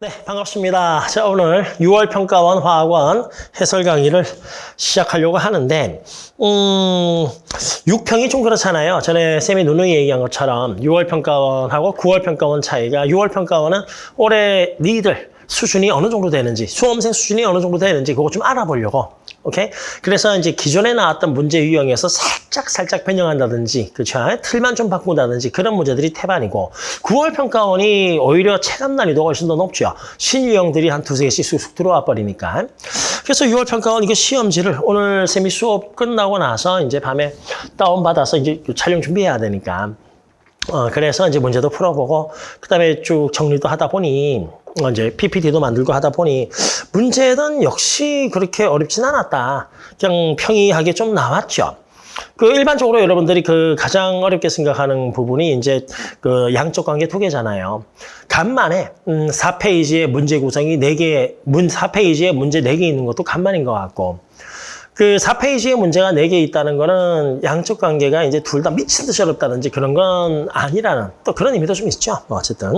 네, 반갑습니다. 자, 오늘 6월 평가원 화학원 해설 강의를 시작하려고 하는데, 음, 6평이 좀 그렇잖아요. 전에 쌤이 누누이 얘기한 것처럼 6월 평가원하고 9월 평가원 차이가 6월 평가원은 올해 니들 수준이 어느 정도 되는지, 수험생 수준이 어느 정도 되는지 그거 좀 알아보려고. 오케이? 그래서 이제 기존에 나왔던 문제 유형에서 살짝 살짝 변형한다든지, 그렇죠? 틀만 좀 바꾼다든지 그런 문제들이 태반이고 9월 평가원이 오히려 체감 난이도가 훨씬 더 높죠. 신유형들이 한 두세 개씩 쑥쑥 들어와 버리니까. 그래서 6월 평가원 이거 시험지를 오늘 세미 수업 끝나고 나서 이제 밤에 다운 받아서 이제 촬영 준비해야 되니까 어, 그래서 이제 문제도 풀어보고, 그 다음에 쭉 정리도 하다 보니, 어, 이제 PPT도 만들고 하다 보니, 문제는 역시 그렇게 어렵진 않았다. 그냥 평이하게 좀 나왔죠. 그 일반적으로 여러분들이 그 가장 어렵게 생각하는 부분이 이제 그 양적 관계 두 개잖아요. 간만에 음 4페이지에 문제 구성이 4개, 문 4페이지에 문제 4개 있는 것도 간만인 것 같고 그 4페이지에 문제가 4개 있다는 거는 양적 관계가 이제 둘 다 미친 듯이 어렵다든지 그런 건 아니라는 또 그런 의미도 좀 있죠. 뭐 어쨌든.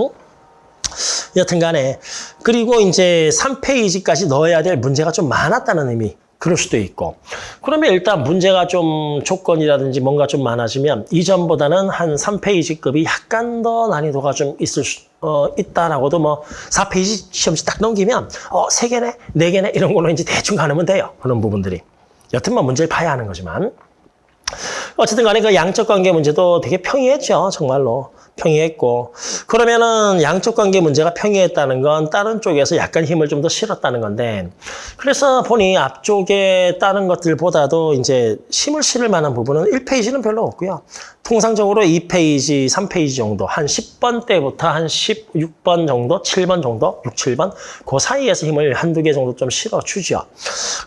여튼 간에. 그리고 이제 3페이지까지 넣어야 될 문제가 좀 많았다는 의미. 그럴 수도 있고. 그러면 일단 문제가 좀 조건이라든지 뭔가 좀 많아지면 이전보다는 한 3페이지급이 약간 더 난이도가 좀 있을 수, 어, 있다라고도 뭐 4페이지 시험지 딱 넘기면 어, 3개네, 4개네 이런 걸로 이제 대충 가능하면 돼요. 그런 부분들이. 여튼 뭐 문제를 봐야 하는 거지만. 어쨌든 간에 그 양적 관계 문제도 되게 평이했죠. 정말로. 평이했고. 그러면은 양적 관계 문제가 평이했다는 건 다른 쪽에서 약간 힘을 좀 더 실었다는 건데. 그래서 보니 앞쪽에 다른 것들보다도 이제 힘을 실을 만한 부분은 1페이지는 별로 없고요. 통상적으로 2페이지, 3페이지 정도, 한 10번 때부터 한 16번 정도, 7번 정도, 6, 7번, 그 사이에서 힘을 한두 개 정도 좀 실어주죠.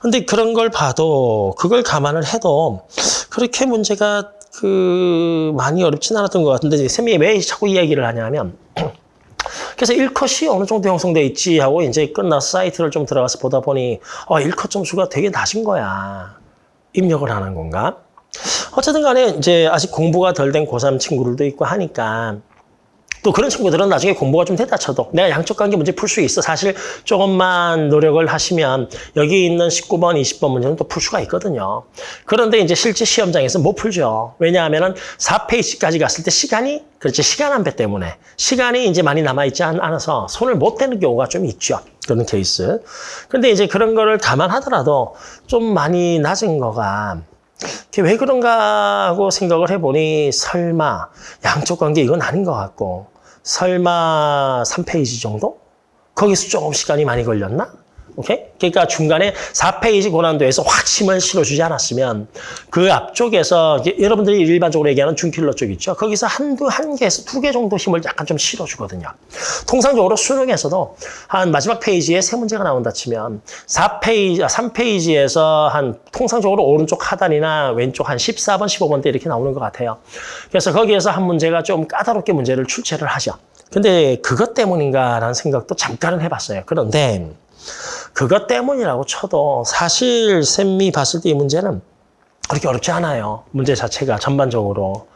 근데 그런 걸 봐도, 그걸 감안을 해도, 그렇게 문제가 그, 많이 어렵진 않았던 것 같은데, 쌤이 왜 자꾸 이야기를 하냐면, 그래서 1컷이 어느 정도 형성돼 있지 하고 이제 끝나서 사이트를 좀 들어가서 보다 보니, 어, 1컷 점수가 되게 낮은 거야. 입력을 하는 건가? 어쨌든 간에 이제 아직 공부가 덜 된 고3 친구들도 있고 하니까 또 그런 친구들은 나중에 공부가 좀 됐다 쳐도 내가 양적 관계 문제 풀 수 있어. 사실 조금만 노력을 하시면 여기 있는 19번, 20번 문제는 또 풀 수가 있거든요. 그런데 이제 실제 시험장에서 못 풀죠. 왜냐하면 4페이지까지 갔을 때 시간이 그렇지 시간 안배 때문에 시간이 이제 많이 남아있지 않아서 손을 못 대는 경우가 좀 있죠. 그런 케이스. 근데 이제 그런 거를 감안하더라도 좀 많이 낮은 거가 왜 그런가 하고 생각을 해보니 설마 양쪽 관계 이건 아닌 것 같고 설마 3페이지 정도? 거기서 조금 시간이 많이 걸렸나? 오케이? 그러니까 중간에 4페이지 고난도에서 확 힘을 실어주지 않았으면 그 앞쪽에서 여러분들이 일반적으로 얘기하는 중킬러 쪽 있죠? 거기서 한두, 한 개에서 두 개 정도 힘을 약간 좀 실어주거든요. 통상적으로 수능에서도 한 마지막 페이지에 세 문제가 나온다 치면 4페이지, 3페이지에서 아, 한 통상적으로 오른쪽 하단이나 왼쪽 한 14번, 15번 때 이렇게 나오는 것 같아요. 그래서 거기에서 한 문제가 좀 까다롭게 문제를 출제를 하죠. 근데 그것 때문인가라는 생각도 잠깐은 해봤어요. 그런데 그것 때문이라고 쳐도 사실 쌤이 봤을 때 이 문제는 그렇게 어렵지 않아요. 문제 자체가 전반적으로.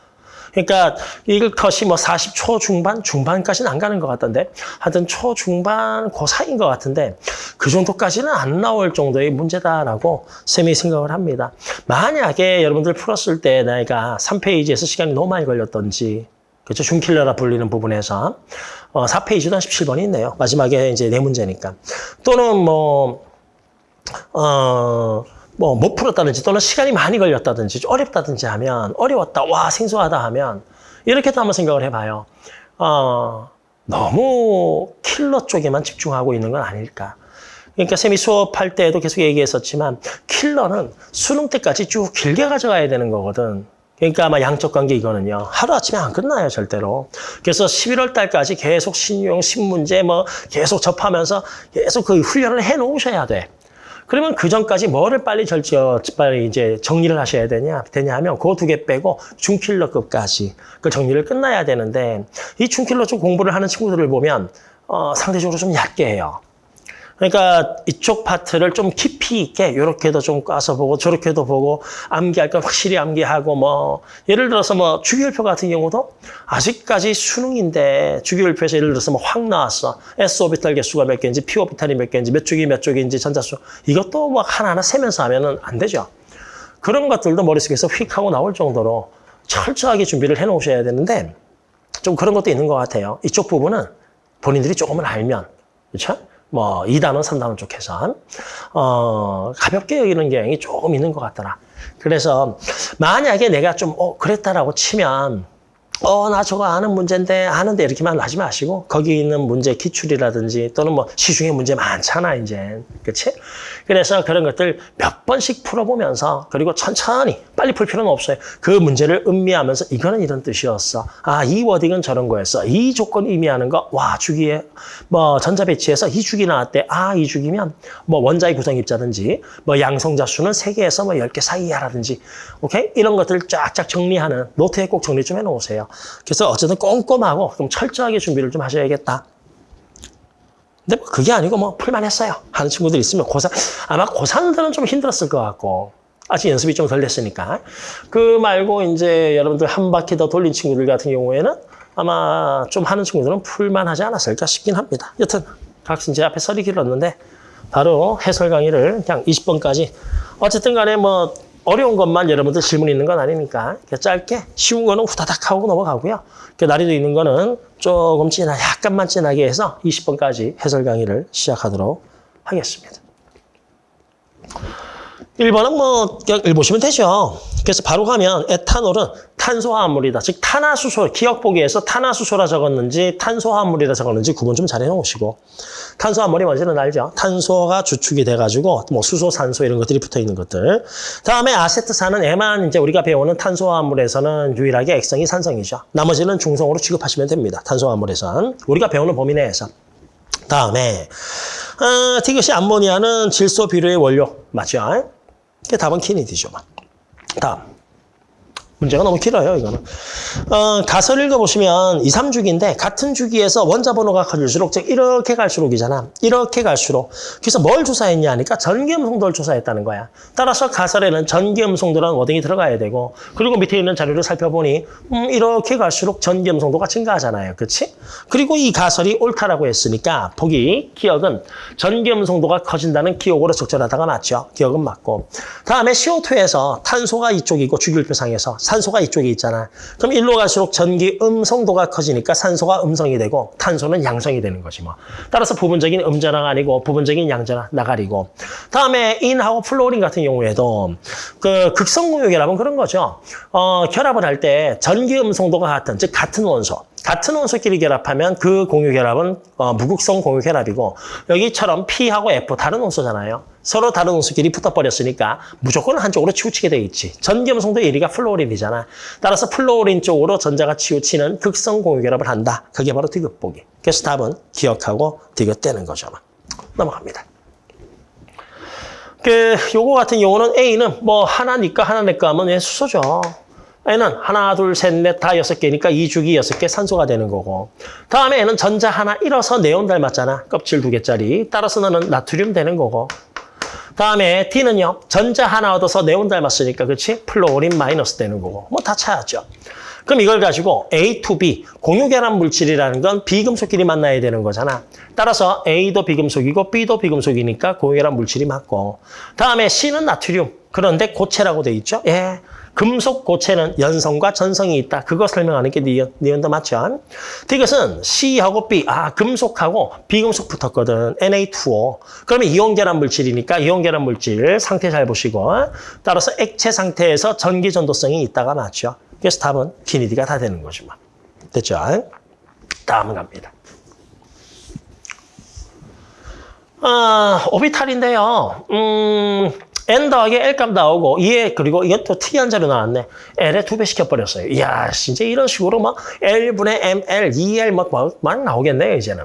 그러니까 일컷이 뭐 40초 중반, 중반까지는 안 가는 것 같던데 하여튼 초중반 그 사이인 것 같은데 그 정도까지는 안 나올 정도의 문제다라고 쌤이 생각을 합니다. 만약에 여러분들 풀었을 때 내가 3페이지에서 시간이 너무 많이 걸렸던지 그렇죠? 중킬러라 불리는 부분에서 어, 4페이지도 한 17번이 있네요. 마지막에 이제 네 문제니까. 또는 뭐, 어, 뭐, 못 풀었다든지 또는 시간이 많이 걸렸다든지 어렵다든지 하면 어려웠다, 와, 생소하다 하면 이렇게도 한번 생각을 해봐요. 어, 너무 킬러 쪽에만 집중하고 있는 건 아닐까. 그러니까 쌤이 수업할 때에도 계속 얘기했었지만 킬러는 수능 때까지 쭉 길게 가져가야 되는 거거든. 그러니까 아마 양적 관계 이거는요. 하루아침에 안 끝나요, 절대로. 그래서 11월 달까지 계속 신용, 신문제 뭐 계속 접하면서 계속 그 훈련을 해 놓으셔야 돼. 그러면 그 전까지 뭐를 빨리 절지, 빨리 이제 정리를 하셔야 되냐, 되냐 하면 그 두 개 빼고 중킬러급까지 그 정리를 끝나야 되는데 이 중킬러 쪽 공부를 하는 친구들을 보면 어, 상대적으로 좀 얕게 해요. 그러니까 이쪽 파트를 좀 깊이 있게 이렇게도 좀 까서 보고 저렇게도 보고 암기할 건 확실히 암기하고 뭐 예를 들어서 뭐 주기율표 같은 경우도 아직까지 수능인데 주기율표에서 예를 들어서 뭐 확 나왔어. S 오비탈 개수가 몇 개인지 P 오비탈이 몇 개인지 몇 쪽이 몇 쪽인지 전자수 이것도 뭐 하나하나 세면서 하면은 안 되죠. 그런 것들도 머릿속에서 휙 하고 나올 정도로 철저하게 준비를 해 놓으셔야 되는데 좀 그런 것도 있는 것 같아요. 이쪽 부분은 본인들이 조금은 알면 그렇죠? 뭐 2단원, 3단원 쪽에서 어, 가볍게 여기는 경향이 조금 있는 것 같더라. 그래서 만약에 내가 좀 어, 그랬다라고 치면 어, 나 저거 아는 문제인데, 아는데 이렇게만 하지 마시고, 거기 있는 문제 기출이라든지, 또는 뭐 시중에 문제 많잖아, 이제. 그치? 그래서 그런 것들 몇 번씩 풀어보면서, 그리고 천천히, 빨리 풀 필요는 없어요. 그 문제를 음미하면서, 이거는 이런 뜻이었어. 아, 이 wording은 저런 거였어. 이 조건 의미하는 거, 와, 주기에, 뭐, 전자 배치에서 이 주기 나왔대. 아, 이 주기면, 뭐, 원자의 구성 입자든지, 뭐, 양성자 수는 세개에서뭐 10개 사이야라든지, 오케이? 이런 것들을 쫙쫙 정리하는, 노트에 꼭 정리 좀 해놓으세요. 그래서 어쨌든 꼼꼼하고 좀 철저하게 준비를 좀 하셔야겠다. 근데 뭐 그게 아니고 뭐 풀만 했어요. 하는 친구들 있으면 고3, 아마 고3들은 좀 힘들었을 것 같고, 아직 연습이 좀 덜 됐으니까. 그 말고 이제 여러분들 한 바퀴 더 돌린 친구들 같은 경우에는 아마 좀 하는 친구들은 풀만 하지 않았을까 싶긴 합니다. 여튼, 각신 제 앞에 설이 길었는데, 바로 해설 강의를 그냥 20번까지. 어쨌든 간에 뭐, 어려운 것만 여러분들 질문 있는 건 아니니까 짧게 쉬운 거는 후다닥 하고 넘어가고요. 난이도 있는 거는 조금 진하, 약간만 진하게 해서 20번까지 해설 강의를 시작하도록 하겠습니다. 1번은 뭐 그냥 읽보시면 되죠. 그래서 바로 가면 에탄올은 탄소화합물이다. 즉 탄화수소, 기억 보기에서 탄화수소라 적었는지 탄소화합물이라 적었는지 구분 좀 잘 해놓으시고 탄소화합물이 뭔지는 알죠. 탄소가 주축이 돼가지고 뭐 수소, 산소 이런 것들이 붙어있는 것들. 다음에 아세트산은 에만 이제 우리가 배우는 탄소화합물에서는 유일하게 액성이 산성이죠. 나머지는 중성으로 취급하시면 됩니다. 탄소화합물에선. 우리가 배우는 범위 내에서. 다음에 어, 이것이 암모니아는 질소 비료의 원료 맞죠? 답은 키니디죠. 다음. 문제가 너무 길어요, 이거는. 어, 가설 읽어보시면 2, 3주기인데 같은 주기에서 원자 번호가 커질수록 즉 이렇게 갈수록이잖아. 이렇게 갈수록. 그래서 뭘 조사했냐 하니까 전기음성도를 조사했다는 거야. 따라서 가설에는 전기음성도라는 워딩이 들어가야 되고 그리고 밑에 있는 자료를 살펴보니 음, 이렇게 갈수록 전기음성도가 증가하잖아요. 그렇지? 그리고 이 가설이 옳다라고 했으니까 보기, 기억은 전기음성도가 커진다는 기억으로 적절하다가 맞죠. 기억은 맞고. 다음에 CO2에서 탄소가 이쪽이고 주기율표상에서 산소가 이쪽에 있잖아. 그럼 일로 갈수록 전기 음성도가 커지니까 산소가 음성이 되고 탄소는 양성이 되는 거지 뭐. 따라서 부분적인 음전화가 아니고 부분적인 양전화 나가리고. 다음에 인하고 플로린 같은 경우에도 그 극성공유 결합은 그런 거죠. 어, 결합을 할 때 전기 음성도가 같은 즉 같은 원소. 같은 원소끼리 결합하면 그 공유 결합은 어, 무극성 공유 결합이고 여기처럼 P하고 F 다른 원소잖아요. 서로 다른 원소끼리 붙어버렸으니까 무조건 한쪽으로 치우치게 돼 있지. 전기음성도 1위가 플로린이잖아. 따라서 플로린 쪽으로 전자가 치우치는 극성 공유 결합을 한다. 그게 바로 디귿보기. 그래서 답은 기역하고 디귿 되는 거죠. 넘어갑니다. 그 요거 같은 경우는 A는 뭐 하나 니까 하나 내까 하면 얘 수소죠. N은 하나, 둘, 셋, 넷, 다 여섯 개니까 이주기 여섯 개 산소가 되는 거고. 다음에 N은 전자 하나 잃어서 네온 닮았잖아. 껍질 두 개짜리. 따라서 너는 나트륨 되는 거고. 다음에 D는요. 전자 하나 얻어서 네온 닮았으니까 그렇지? 플로린 마이너스 되는 거고. 뭐다 찾았죠. 그럼 이걸 가지고 A to B, 공유결합 물질이라는 건 비금속끼리 만나야 되는 거잖아. 따라서 A도 비금속이고 B도 비금속이니까 공유결합 물질이 맞고. 다음에 C는 나트륨. 그런데 고체라고 돼 있죠? 예. 금속 고체는 연성과 전성이 있다. 그거 설명하는 게 니은, 니은도 맞죠? 이것은 C하고 B, 아 금속하고 비금속 붙었거든. Na2O. 그러면 이온결합 물질이니까 이온결합 물질 상태 잘 보시고 따라서 액체 상태에서 전기 전도성이 있다가 맞죠? 그래서 답은 키니디가 다 되는 거죠. 뭐. 됐죠? 다음 갑니다. 아, 오비탈인데요. 음, n 더하기 l 값 나오고 얘 그리고 또 특이한 자료 나왔네. l에 두 배 시켜버렸어요. 이야, 진짜 이런 식으로 막 l분의 ml, 2l 막, 막, 막 나오겠네요, 이제는.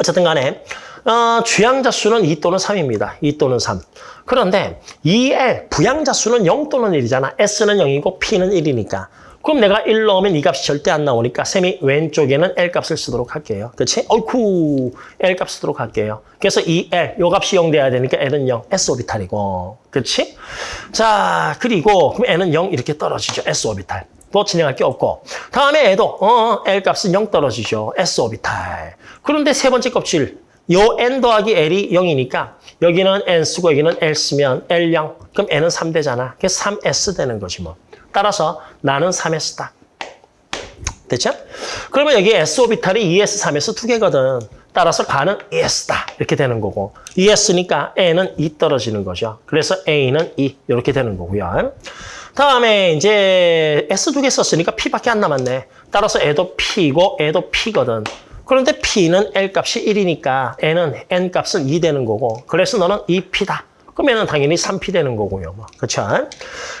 어쨌든 간에 어, 주양자 수는 2 또는 3입니다. 2 또는 3. 그런데 2L, 부양자 수는 0 또는 1이잖아. S는 0이고 P는 1이니까. 그럼 내가 1 넣으면 이 값이 절대 안 나오니까 셈이 왼쪽에는 L 값을 쓰도록 할게요. 그렇지? 어이쿠 L 값 쓰도록 할게요. 그래서 이 L, 요 값이 0 돼야 되니까 L은 0, S 오비탈이고. 그렇지? 자, 그리고 그럼 N은 0 이렇게 떨어지죠. S 오비탈. 또 진행할 게 없고. 다음에 애도 어, L 값은 0 떨어지죠. S 오비탈. 그런데 세 번째 껍질. 요 N 더하기 L이 0이니까 여기는 N 쓰고 여기는 L 쓰면 L0. 그럼 N은 3 되잖아. 그래서 3S 되는 거지 뭐. 따라서 나는 3S다. 됐죠? 그러면 여기 S 오비탈이 2S, 3S 두 개거든. 따라서 가는 ES다. 이렇게 되는 거고. ES니까 N은 2 떨어지는 거죠. 그래서 A는 2 이렇게 되는 거고요. 다음에 이제 S 두 개 썼으니까 P밖에 안 남았네. 따라서 애도 P고 애도 P거든. 그런데 P는 L 값이 1이니까 N은 N 값은 2 되는 거고. 그래서 너는 2P다. 그러면 당연히 3P 되는 거고요. 뭐. 그렇죠?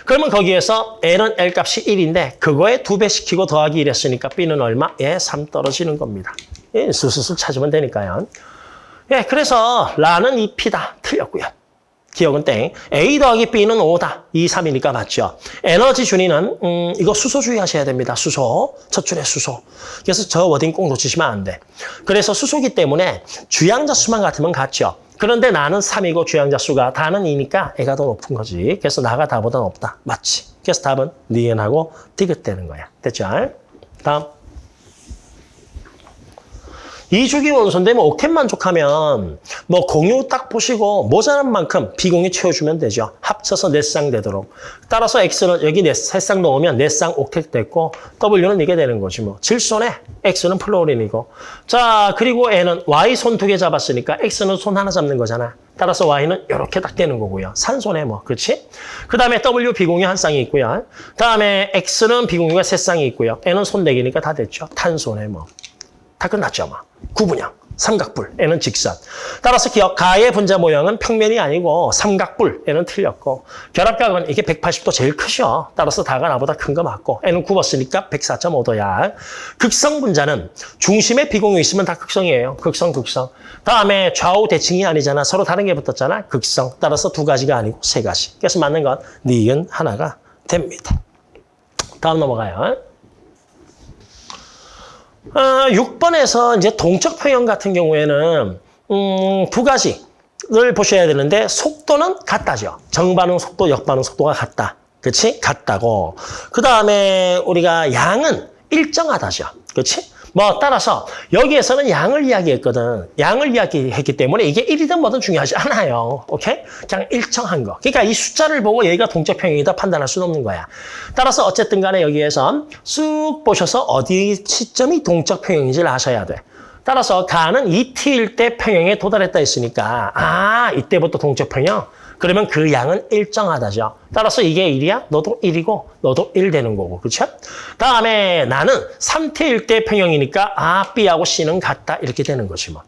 그러면 거기에서 L은 L 값이 1인데 그거에 두 배 시키고 더하기 1 했으니까 B는 얼마? 예, 3 떨어지는 겁니다. 예, 수수수 찾으면 되니까요. 예, 그래서 라는 2P다. 틀렸고요. 기억은 땡. A 더하기 B는 5다. 2, 3이니까 맞죠. 에너지 준위는 음, 이거 수소 주의하셔야 됩니다. 수소. 첫 줄에 수소. 그래서 저 워딩 꼭 놓치시면 안 돼. 그래서 수소기 때문에 주양자 수만 같으면 같죠. 그런데 나는 3이고 주양자 수가 다는 2니까 애가 더 높은 거지. 그래서 나가 다보다 높다. 맞지. 그래서 답은 니은하고 디귿되는 거야. 됐죠? 다음. 이주기 원소인데 뭐 옥텐 만족하면 뭐 공유 딱 보시고 모자란 만큼 비공유 채워주면 되죠. 합쳐서 네쌍 되도록. 따라서 X는 여기 네, 세쌍 넣으면 네쌍 옥텟 됐고 W는 이게 되는 거지 뭐. 질손에 X는 플로린이고. 자 그리고 N은 Y 손 두 개 잡았으니까 X는 손 하나 잡는 거잖아. 따라서 Y는 이렇게 딱 되는 거고요. 산손에 뭐, 그렇지? 그 다음에 W 비공유 한 쌍이 있고요. 다음에 X는 비공유가 세 쌍이 있고요. N은 손네 개니까 다 됐죠. 탄손에 뭐. 다 끝났죠, 뭐. 구분형, 삼각불, N은 직선. 따라서 가의 분자 모양은 평면이 아니고 N은 틀렸고 결합각은 이게 180도 제일 크죠. 따라서 다가 나보다 큰 거 맞고 N은 굽었으니까 104.5도야. 극성 분자는 중심에 비공유 있으면 다 극성이에요. 극성, 극성. 다음에 좌우 대칭이 아니잖아. 서로 다른 게 붙었잖아. 극성. 따라서 두 가지가 아니고 세 가지. 그래서 맞는 건 니은 하나가 됩니다. 다음 넘어가요. 어, 6번에서 이제 동적 평형 같은 경우에는 음, 두 가지를 보셔야 되는데 속도는 같다죠. 정반응 속도, 역반응 속도가 같다. 그렇지? 같다고. 그 다음에 우리가 양은 일정하다죠. 그렇지? 뭐 따라서 여기에서는 양을 이야기했거든. 양을 이야기했기 때문에 이게 1이든 뭐든 중요하지 않아요. 오케이? 그냥 일정한 거. 그러니까 이 숫자를 보고 얘가 동적평형이다 판단할 수는 없는 거야. 따라서 어쨌든 간에 여기에서 쑥 보셔서 어디 시점이 동적평형인지를 아셔야 돼. 따라서 가는 2t일 때 평형에 도달했다 했으니까 아 이때부터 동적평형? 그러면 그 양은 일정하다죠. 따라서 이게 1이야? 너도 1이고 너도 1 되는 거고. 그렇죠? 다음에 나는 3태일 때 평형이니까 아, B하고 C는 같다. 이렇게 되는 거지 뭐.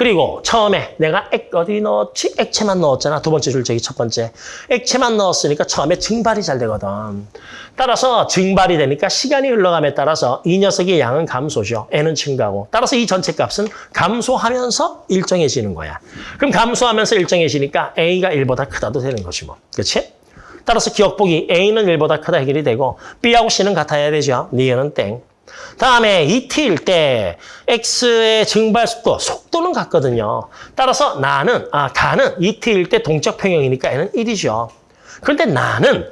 그리고 처음에 내가 액 어디 넣었지? 액체만 넣었잖아. 두 번째 줄제기 첫 번째. 액체만 넣었으니까 처음에 증발이 잘 되거든. 따라서 증발이 되니까 시간이 흘러감에 따라서 이 녀석의 양은 감소죠. N은 증가하고. 따라서 이 전체 값은 감소하면서 일정해지는 거야. 그럼 감소하면서 일정해지니까 A가 1보다 크다도 되는 거지 뭐. 그렇지? 따라서 기억보기 A는 1보다 크다 해결이 되고 B하고 C는 같아야 되죠. 니은은 땡. 다음에 2t일 때 x의 증발 속도, 속도는 같거든요. 따라서 나는, 아, 가는 2t일 때 동적 평형이니까 얘는 1이죠. 그런데 나는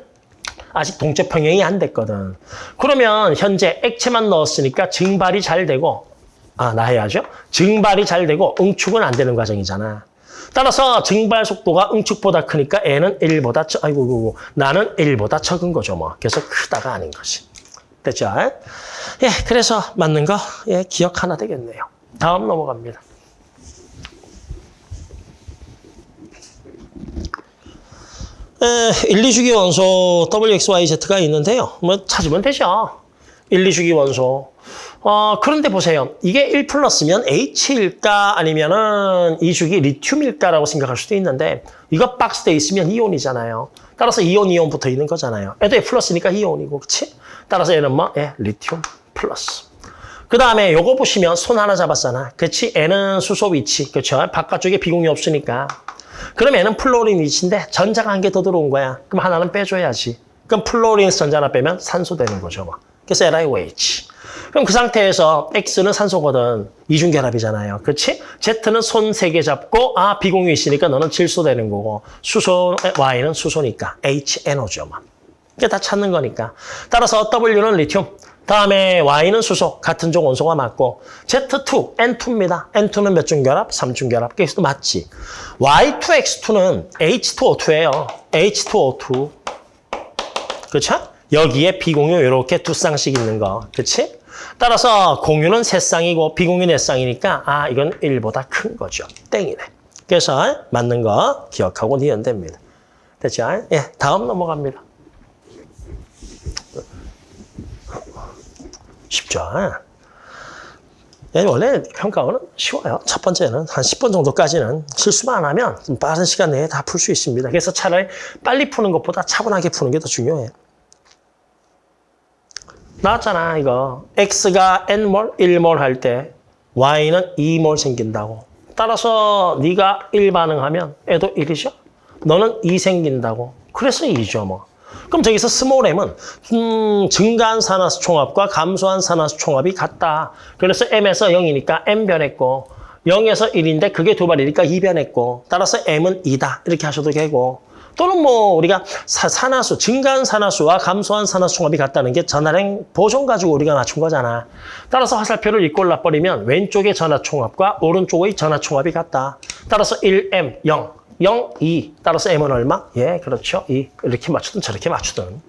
아직 동적 평형이 안 됐거든. 그러면 현재 액체만 넣었으니까 증발이 잘 되고, 아, 나 해야죠. 증발이 잘 되고 응축은 안 되는 과정이잖아. 따라서 증발 속도가 응축보다 크니까 N은 1보다, 적, 아이고, 아이고, 나는 1보다 적은 거죠, 뭐. 그래서 크다가 아닌 거지. 됐죠? 예, 그래서 맞는 거, 예, 기억 하나 되겠네요. 다음 넘어갑니다. 에, 1, 2주기 원소 WXYZ가 있는데요. 뭐 찾으면 되죠. 1, 2주기 원소. 어, 그런데 보세요. 이게 1 플러스면 H일까 아니면은 2주기 리튬일까라고 생각할 수도 있는데 이거 박스돼 있으면 이온이잖아요. 따라서 이온, 이온 붙어 있는 거잖아요. 얘도 플러스니까 이온이고, 그치? 따라서 얘는 뭐? 예, 리튬 플러스. 그 다음에 요거 보시면 손 하나 잡았잖아. 그치? N은 수소 위치. 그쵸? 바깥쪽에 비공유 없으니까. 그럼 얘는 플로린 위치인데 전자가 한 개 더 들어온 거야. 그럼 하나는 빼줘야지. 그럼 플로린에서 전자 하나 빼면 산소 되는 거죠. 뭐. 그래서 LiOH. 그럼 그 상태에서 X는 산소거든. 이중결합이잖아요. 그렇지? Z는 손 세 개 잡고 아 비공유 있으니까 너는 질소 되는 거고 수소 Y는 수소니까 HNO죠. 뭐. 이게 다 찾는 거니까. 따라서 W는 리튬. 다음에 Y는 수소. 같은 종 원소가 맞고 Z2, N2입니다. N2는 몇 중 결합? 3중 결합. 그래서 맞지. Y2X2는 H2O2예요. H2O2. 그렇죠? 여기에 비공유 이렇게 두 쌍씩 있는 거. 그렇지? 따라서 공유는 세 쌍이고 비공유 네 쌍이니까 아 이건 1보다 큰 거죠. 땡이네. 그래서 맞는 거 기억하고 니은 됩니다. 됐죠? 예, 다음 넘어갑니다. 쉽죠? 예, 원래 평가원은 쉬워요. 첫 번째는 한 10번 정도까지는 실수만 안 하면 좀 빠른 시간 내에 다 풀 수 있습니다. 그래서 차라리 빨리 푸는 것보다 차분하게 푸는 게 더 중요해요. 나왔잖아, 이거. X가 N몰, 1몰 할 때 Y는 2몰 생긴다고. 따라서 네가 1 반응하면 얘도 1이죠? 너는 2 생긴다고. 그래서 2죠, 뭐. 그럼 저기서 small m은 음, 증가한 산화수 총합과 감소한 산화수 총합이 같다. 그래서 m에서 0이니까 m 변했고 0에서 1인데 그게 두 발이니까 2 변했고 따라서 m은 2다. 이렇게 하셔도 되고 또는 뭐 우리가 사, 산화수, 증가한 산화수와 감소한 산화수 총합이 같다는 게 전화량 보존 가지고 우리가 맞춘 거잖아. 따라서 화살표를 이꼴 놔버리면 왼쪽의 전화 총합과 오른쪽의 전화 총합이 같다. 따라서 1m 0. 0, 2. 따라서 m은 얼마? 예, 그렇죠. 2. 이렇게 맞추든 저렇게 맞추든.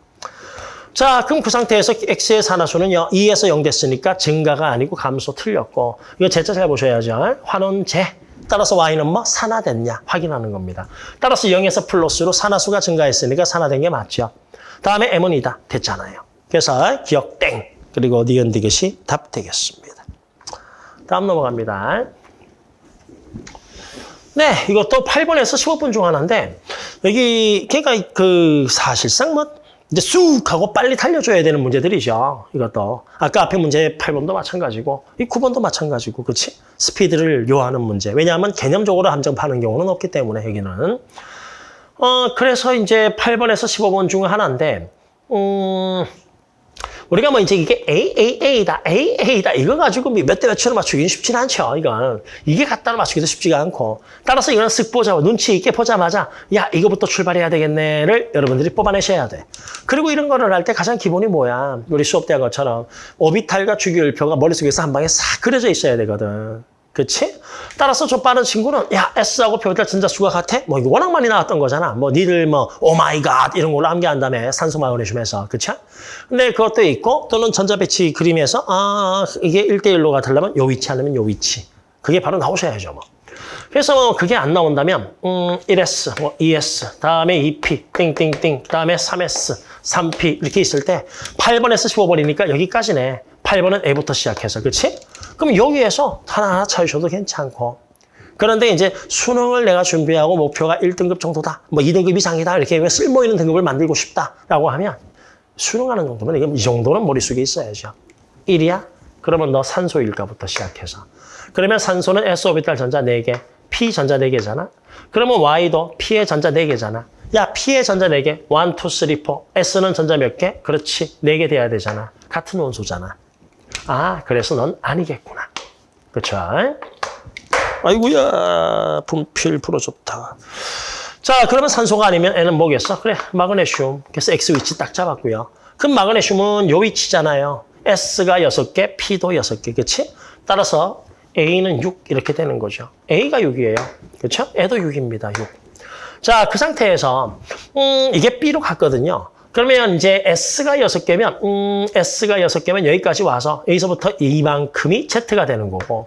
자, 그럼 그 상태에서 x의 산화수는요. 2에서 0 됐으니까 증가가 아니고 감소 틀렸고. 이거 제자 잘 보셔야죠. 환원 제. 따라서 y는 뭐 산화됐냐 확인하는 겁니다. 따라서 0에서 플러스로 산화수가 증가했으니까 산화된 게 맞죠. 다음에 m은 2다. 됐잖아요. 그래서 기억 땡. 그리고 니은 디귿이 답 되겠습니다. 다음 넘어갑니다. 네, 이것도 8번에서 15분 중 하나인데 여기 걔가 그 사실상 뭐 이제 쑥 하고 빨리 달려줘야 되는 문제들이죠. 이것도 아까 앞에 문제 8번도 마찬가지고 이 9번도 마찬가지고 그렇지? 스피드를 요하는 문제. 왜냐하면 개념적으로 함정 파는 경우는 없기 때문에 여기는 어 그래서 이제 8번에서 15번 중 하나인데 음. 우리가 뭐 이제 이게 A, A, A다, A, A다 이거 가지고 뭐몇대 몇으로 맞추기는 쉽지는 않죠. 이건 이게 갖다 맞추기도 쉽지가 않고 따라서 이거는 쓱 보자 눈치 있게 보자마자 야 이거부터 출발해야 되겠네를 여러분들이 뽑아내셔야 돼. 그리고 이런 거를 할 때 가장 기본이 뭐야? 우리 수업 때 한 것처럼 오비탈과 주기율표가 머릿속에서 한 방에 싹 그려져 있어야 되거든. 그치? 따라서 저 빠른 친구는 야 S하고 P 오비탈 전자수가 같아? 뭐 이거 워낙 많이 나왔던 거잖아. 뭐 니들 뭐 oh my god 이런 걸로 암기한 다음에 산소 마그네슘에서 그쵸? 근데 그것도 있고 또는 전자 배치 그림에서 아 이게 1대1로 같으려면 요 위치 아니면 요 위치. 그게 바로 나오셔야죠 뭐. 그래서 뭐 그게 안 나온다면 음 1S, 뭐 2S, 다음에 2P, 띵띵띵, 다음에 3S, 3P 이렇게 있을 때 8번에서 15번이니까 여기까지네. 8번은 A부터 시작해서 그렇지? 그럼 여기에서 하나하나 찾으셔도 괜찮고 그런데 이제 수능을 내가 준비하고 목표가 1등급 정도다. 뭐 2등급 이상이다. 이렇게 쓸모 있는 등급을 만들고 싶다라고 하면 수능하는 정도면 이 정도는 머릿속에 있어야죠. 1이야? 그러면 너 산소 일가부터 시작해서. 그러면 산소는 S오비탈 전자 4개, P 전자 4개잖아. 그러면 Y도 P의 전자 4개잖아. 야, P의 전자 4개. 1, 2, 3, 4. S는 전자 몇 개? 그렇지. 4개 돼야 되잖아. 같은 원소잖아. 아, 그래서 넌 아니겠구나. 그쵸? 아이고야, 분필 풀어줬다. 자, 그러면 산소가 아니면 N은 뭐겠어? 그래, 마그네슘. 그래서 X 위치 딱 잡았고요. 그럼 마그네슘은 요 위치잖아요. S가 6개, P도 6개, 그치? 따라서 A는 6 이렇게 되는 거죠. A가 6이에요. 그렇죠? 애도 6입니다. 6. 자, 그 상태에서 음, 이게 B로 갔거든요. 그러면 이제 S가 6개면 음, S가 6개면 여기까지 와서 여기서부터 이만큼이 Z가 되는 거고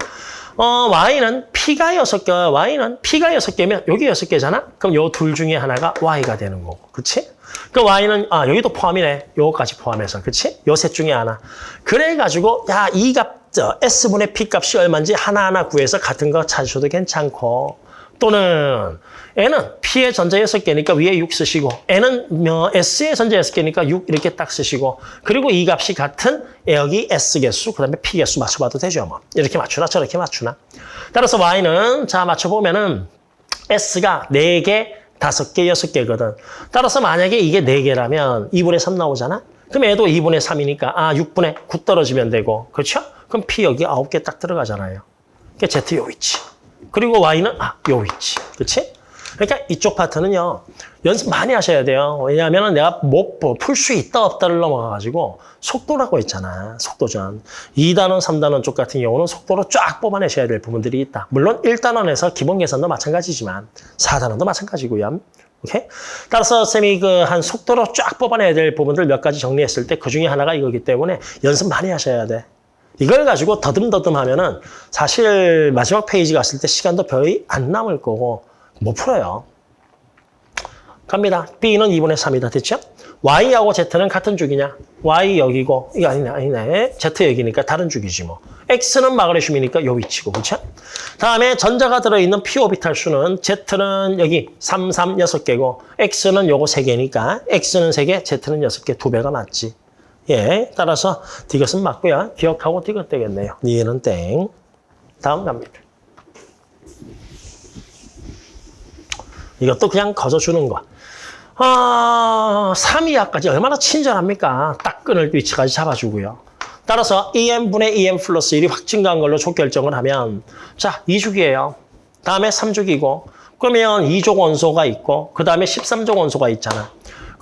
어, Y는 P가 6개, Y는 P가 6개면 여기 6개잖아? 그럼 요 둘 중에 하나가 Y가 되는 거고. 그치? 그 Y는, 아, 여기도 포함이네. 요거까지 포함해서. 그치? 요 셋 중에 하나. 그래가지고, 야, 이 값, 저, S분의 P 값이 얼마인지 하나하나 구해서 같은 거 찾으셔도 괜찮고. 또는 N은 P의 전자 6개니까 위에 6 쓰시고 N은 뭐 S의 전자 6개니까 6 이렇게 딱 쓰시고 그리고 이 값이 같은 여기 S 개수 그다음에 P 개수 맞춰봐도 되죠. 뭐 이렇게 맞추나 저렇게 맞추나. 따라서 Y는 자 맞춰보면은 S가 4개, 5개, 6개거든. 따라서 만약에 이게 4개라면 2분의 3 나오잖아. 그럼 얘도 2분의 3이니까 아 6분의 9 떨어지면 되고 그렇죠? 그럼 P 여기 9개 딱 들어가잖아요. 그러니까 Z 요 위치. 그리고 Y는 아, 요 위치. 그렇지? 그러니까 이쪽 파트는요. 연습 많이 하셔야 돼요. 왜냐하면 내가 못 풀 수 있다 없다를 넘어가가지고 속도라고 했잖아. 속도전. 2단원, 3단원 쪽 같은 경우는 속도로 쫙 뽑아내셔야 될 부분들이 있다. 물론 1단원에서 기본 계산도 마찬가지지만 4단원도 마찬가지고요. 오케이? 따라서 쌤이 그 한 속도로 쫙 뽑아내야 될 부분들 몇 가지 정리했을 때 그 중에 하나가 이거기 때문에 연습 많이 하셔야 돼. 이걸 가지고 더듬더듬 하면은 사실 마지막 페이지 갔을 때 시간도 거의 안 남을 거고 못 풀어요. 갑니다. B는 2분의 3이다. 됐죠? Y하고 Z는 같은 주기냐? Y 여기고, 이거 아니네, 아니네. Z 여기니까 다른 주기지 뭐. X는 마그네슘이니까 요 위치고, 그렇죠? 다음에 전자가 들어있는 p 오비탈 수는 Z는 여기 3, 3, 6개고, X는 요거 3개니까 X는 3개, Z는 6개, 2배가 맞지. 예, 따라서 디귿은 맞고요. 기억하고 디귿 되겠네요. 니에는 땡. 다음 갑니다. 이것도 그냥 거저주는 거. 아, 3이하까지 얼마나 친절합니까? 딱 끊을 위치까지 잡아주고요. 따라서 EM분의 EM 플러스 1이 확 증가한 걸로 조 결정을 하면 자, 2주기예요. 다음에 3주기고 그러면 2족 원소가 있고 그 다음에 13족 원소가 있잖아.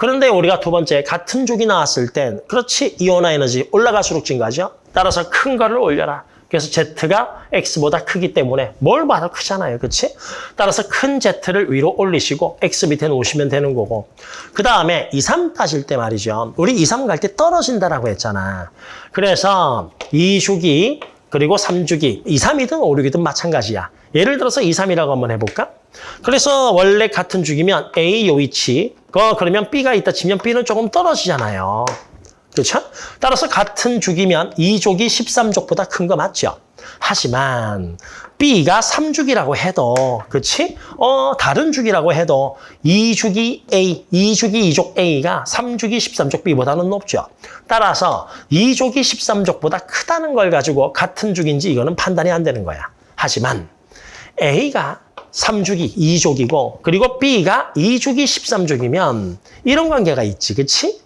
그런데 우리가 두 번째 같은 족이 나왔을 땐 그렇지 이온화 에너지 올라갈수록 증가하죠. 따라서 큰 거를 올려라. 그래서 Z가 X보다 크기 때문에 뭘 봐도 크잖아요. 그렇지? 따라서 큰 Z를 위로 올리시고 X 밑에 놓으시면 되는 거고 그 다음에 2, 3 따질 때 말이죠. 우리 2, 3 갈 때 떨어진다라고 했잖아. 그래서 2 주기 그리고 3주기 2, 3이든 5, 6이든 마찬가지야. 예를 들어서 2, 3이라고 한번 해볼까? 그래서 원래 같은 주기면 A 요 위치 그 그러면 B가 있다 치면 B는 조금 떨어지잖아요. 그렇죠? 따라서 같은 주기면 2족이 13족보다 큰 거 맞죠? 하지만 B가 3주기라고 해도 그렇지? 어, 다른 주기라고 해도 2주기 A, 2주기 2족 A가 3주기 13족 B보다는 높죠. 따라서 2족이 13족보다 크다는 걸 가지고 같은 주기인지 이거는 판단이 안 되는 거야. 하지만 A가 3주기 2족이고 그리고 B가 2주기 13족이면 이런 관계가 있지. 그렇지?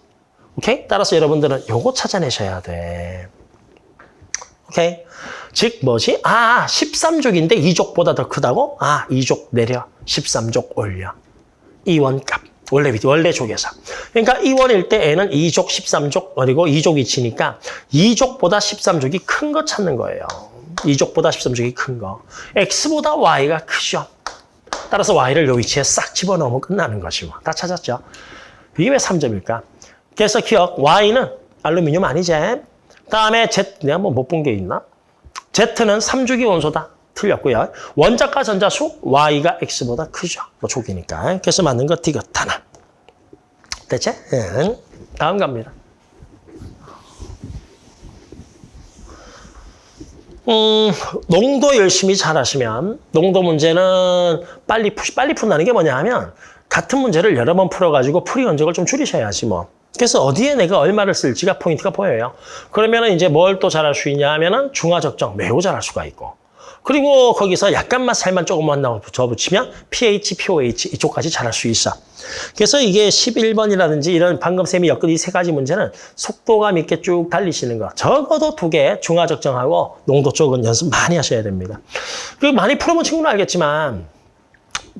오케이? 따라서 여러분들은 요거 찾아내셔야 돼. 오케이? 즉 뭐지? 아, 13족인데 2족보다 더 크다고? 아, 2족 내려. 13족 올려. 이원값. 원래 원래 족에서. 그러니까 이원일 때 N은 2족, 13족, 그리고 2족 위치니까 2족보다 13족이 큰 거 찾는 거예요. 2족보다 13족이 큰 거. X보다 Y가 크죠. 따라서 Y를 요 위치에 싹 집어넣으면 끝나는 것이고. 다 찾았죠? 이게 왜 3점일까? 그래서 기억, Y는 알루미늄 아니지? 다음에 Z, 내가 뭐 못 본 게 있나? Z는 3주기 원소다. 틀렸고요. 원자과 전자수 Y가 X보다 크죠. 뭐 족이니까. 그래서 맞는 거 디귿 하나. 됐지? 응. 다음 갑니다. 음, 농도 열심히 잘하시면 농도 문제는 빨리 푸, 빨리 푼다는 게 뭐냐 하면 같은 문제를 여러 번 풀어가지고 풀이 연적을 좀 줄이셔야지 뭐. 그래서 어디에 내가 얼마를 쓸지가 포인트가 보여요. 그러면은 이제 뭘 또 잘할 수 있냐 하면은 중화 적정 매우 잘할 수가 있고. 그리고 거기서 약간만 살만 조금만 더 붙이면 pH, pOH 이쪽까지 잘할 수 있어. 그래서 이게 11번이라든지 이런 방금 쌤이 엮은 이 세 가지 문제는 속도감 있게 쭉 달리시는 거. 적어도 두 개 중화 적정하고 농도 쪽은 연습 많이 하셔야 됩니다. 그 많이 풀어본 친구는 알겠지만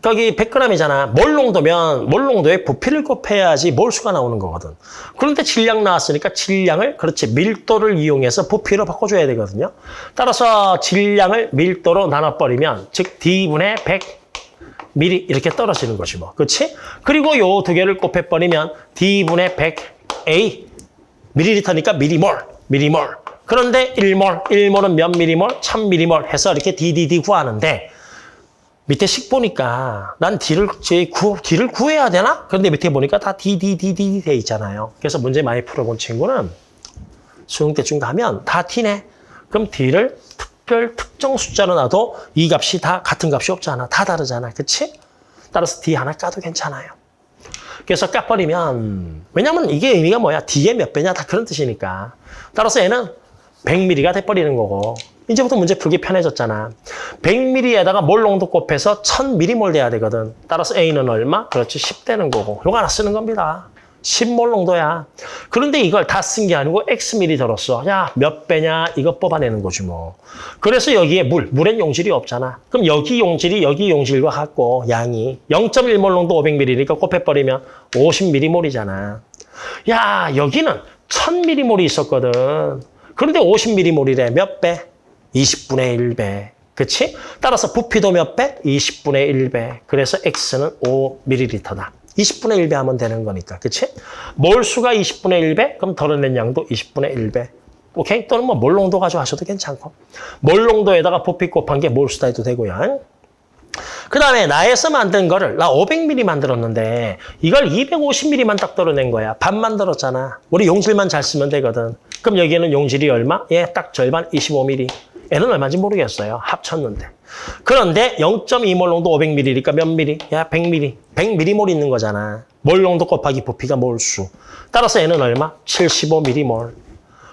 거기 100g이잖아. 몰농도면 몰농도에 부피를 곱해야지 몰수가 나오는 거거든. 그런데 질량 나왔으니까 질량을 그렇지 밀도를 이용해서 부피로 바꿔줘야 되거든요. 따라서 질량을 밀도로 나눠버리면 즉 D분의 100 미리 이렇게 떨어지는 것이 뭐. 그렇지? 그리고 요 두 개를 곱해버리면 D분의 100 A 밀리리터니까 미리몰, 미리몰. 그런데 1몰, 1몰은 몇 미리몰? 1000 미리몰 해서 이렇게 DDD 구하는데 밑에 식 보니까 난 D를, 구, D를 구해야 되나? 그런데 밑에 보니까 다 D, D, D, D 돼 있잖아요. 그래서 문제 많이 풀어본 친구는 수능 때쯤 가면 다 D네. 그럼 D를 특별 특정 숫자로 놔도 이 값이 다 같은 값이 없잖아. 다 다르잖아. 그치? 따라서 D 하나 까도 괜찮아요. 그래서 까버리면 왜냐면 이게 의미가 뭐야? D의 몇 배냐 다 그런 뜻이니까. 따라서 얘는 100mm가 돼버리는 거고 이제부터 문제 풀기 편해졌잖아. 100ml에다가 몰 농도 곱해서 1000ml 돼야 되거든. 따라서 A는 얼마? 그렇지, 10 되는 거고. 요거 하나 쓰는 겁니다. 10몰 농도야. 그런데 이걸 다 쓴 게 아니고 X밀이 들었어. 야, 몇 배냐? 이거 뽑아내는 거지 뭐. 그래서 여기에 물, 물엔 용질이 없잖아. 그럼 여기 용질이 여기 용질과 같고 양이 0.1몰 농도 500ml니까 곱해버리면 50ml몰이잖아. 야, 여기는 1000ml몰이 있었거든. 그런데 50ml몰이래. 몇 배? 20분의 1배. 그치? 따라서 부피도 몇 배? 20분의 1배. 그래서 X는 5ml다. 20분의 1배 하면 되는 거니까. 그치? 몰수가 20분의 1배? 그럼 덜어낸 양도 20분의 1배. 오케이? 또는 뭐 몰농도 가져가셔도 괜찮고. 몰농도에다가 부피 곱한 게 몰수다 해도 되고요. 그 다음에 나에서 만든 거를 나 500ml 만들었는데 이걸 250ml만 딱 덜어낸 거야. 반 만들었잖아. 우리 용질만 잘 쓰면 되거든. 그럼 여기에는 용질이 얼마? 예, 딱 절반 25ml. 얘는 얼마인지 모르겠어요. 합쳤는데. 그런데 0.2몰 농도 500ml니까 몇 ml? 야, 100ml. 100ml몰 있는 거잖아. 몰 농도 곱하기 부피가 몰수. 따라서 얘는 얼마? 75ml몰.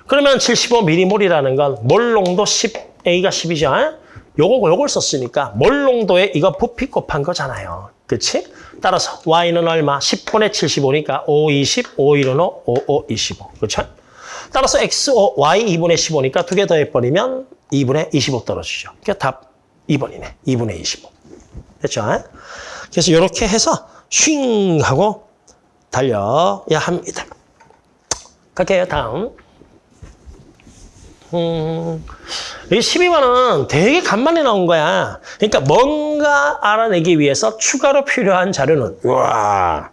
그러면 75ml몰이라는 건 몰 농도 10, A가 10이죠. 요거, 요걸 썼으니까 몰 농도에 이거 부피 곱한 거잖아요. 그치? 따라서 Y는 얼마? 10분의 75니까 5, 20, 5, 1은 5, 5, 5, 25. 그렇죠? 따라서 X, O, Y 2분의 15니까 두 개 더해버리면 2분의 25 떨어지죠. 그러니까 답 2번이네. 2분의 25. 됐죠? 그래서 이렇게 해서 쉥 하고 달려야 합니다. 갈게요. 다음. 음, 이 12번은 되게 간만에 나온 거야. 그러니까 뭔가 알아내기 위해서 추가로 필요한 자료는 와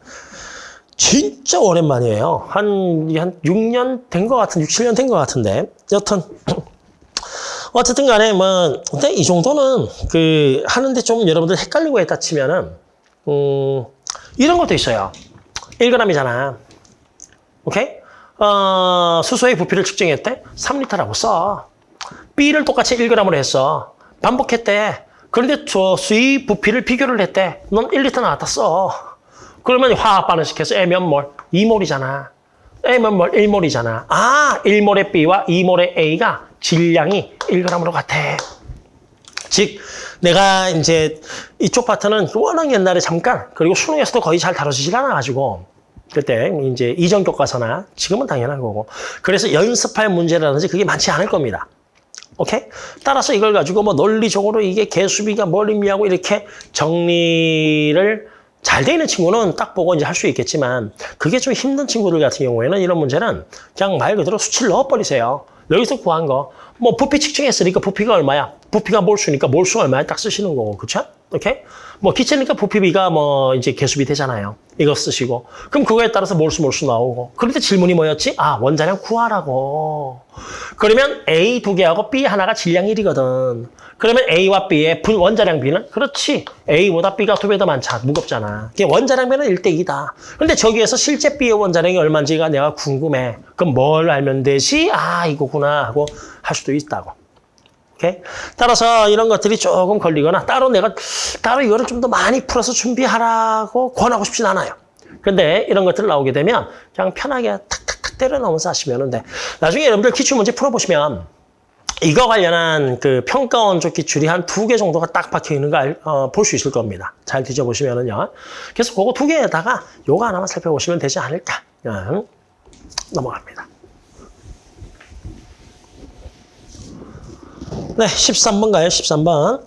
진짜 오랜만이에요. 한, 한 6년 된 것 같은, 6, 7년 된 것 같은데. 여튼 어쨌든 간에 뭐, 근데 이 정도는 그 하는데 좀 여러분들 헷갈리고 했다 치면은 음, 이런 것도 있어요. 1g이잖아. 오케이? 어, 수소의 부피를 측정했대? 3리터라고 써. B를 똑같이 1g으로 했어. 반복했대. 그런데 저 수의 부피를 비교를 했대. 넌 1리터 나왔다 써. 그러면 화학 반응시켜서 A 몇 몰? 2몰이잖아. 몰? 1몰이잖아. 아, 1몰의 B와 2몰의 A가 질량이 1g으로 같아. 즉, 내가 이제 이쪽 파트는 워낙 옛날에 잠깐, 그리고 수능에서도 거의 잘 다뤄지질 않아가지고, 그때 이제 이전 교과서나 지금은 당연한 거고. 그래서 연습할 문제라든지 그게 많지 않을 겁니다. 오케이? 따라서 이걸 가지고 뭐 논리적으로 이게 개수비가 뭘 의미하고 이렇게 정리를 잘 돼 있는 친구는 딱 보고 이제 할 수 있겠지만 그게 좀 힘든 친구들 같은 경우에는 이런 문제는 그냥 말 그대로 수치를 넣어버리세요. 여기서 구한 거. 뭐 부피 측정했으니까 부피가 얼마야? 부피가 몰수니까 몰수 얼마야? 딱 쓰시는 거고. 그쵸? 오케이? 뭐 기체니까 부피비가 뭐 이제 개수비 되잖아요. 이거 쓰시고. 그럼 그거에 따라서 몰수 몰수 나오고. 그런데 질문이 뭐였지? 아, 원자량 구하라고. 그러면 A 두 개하고 B 하나가 질량 1이거든. 그러면 A와 B의 분 원자량 B는? 그렇지. A보다 B가 두 배 더 많잖아. 무겁잖아. 원자량 B는 1대 2다. 근데 저기에서 실제 B의 원자량이 얼마인지가 내가 궁금해. 그럼 뭘 알면 되지? 아, 이거구나 하고 할 수도 있다고. 오케이? 따라서 이런 것들이 조금 걸리거나 따로 내가 따로 이거를 좀 더 많이 풀어서 준비하라고 권하고 싶진 않아요. 근데 이런 것들 나오게 되면 그냥 편하게 탁탁탁 때려 넣으면서 하시면 돼. 나중에 여러분들 기출 문제 풀어보시면 이거 관련한 그 평가원 쪽 기출이 한 두 개 정도가 딱 박혀 있는 걸 어, 볼 수 있을 겁니다. 잘 뒤져보시면은요. 그래서 그거 두 개에다가 요거 하나만 살펴보시면 되지 않을까. 음, 넘어갑니다. 네, 13번 가요, 13번.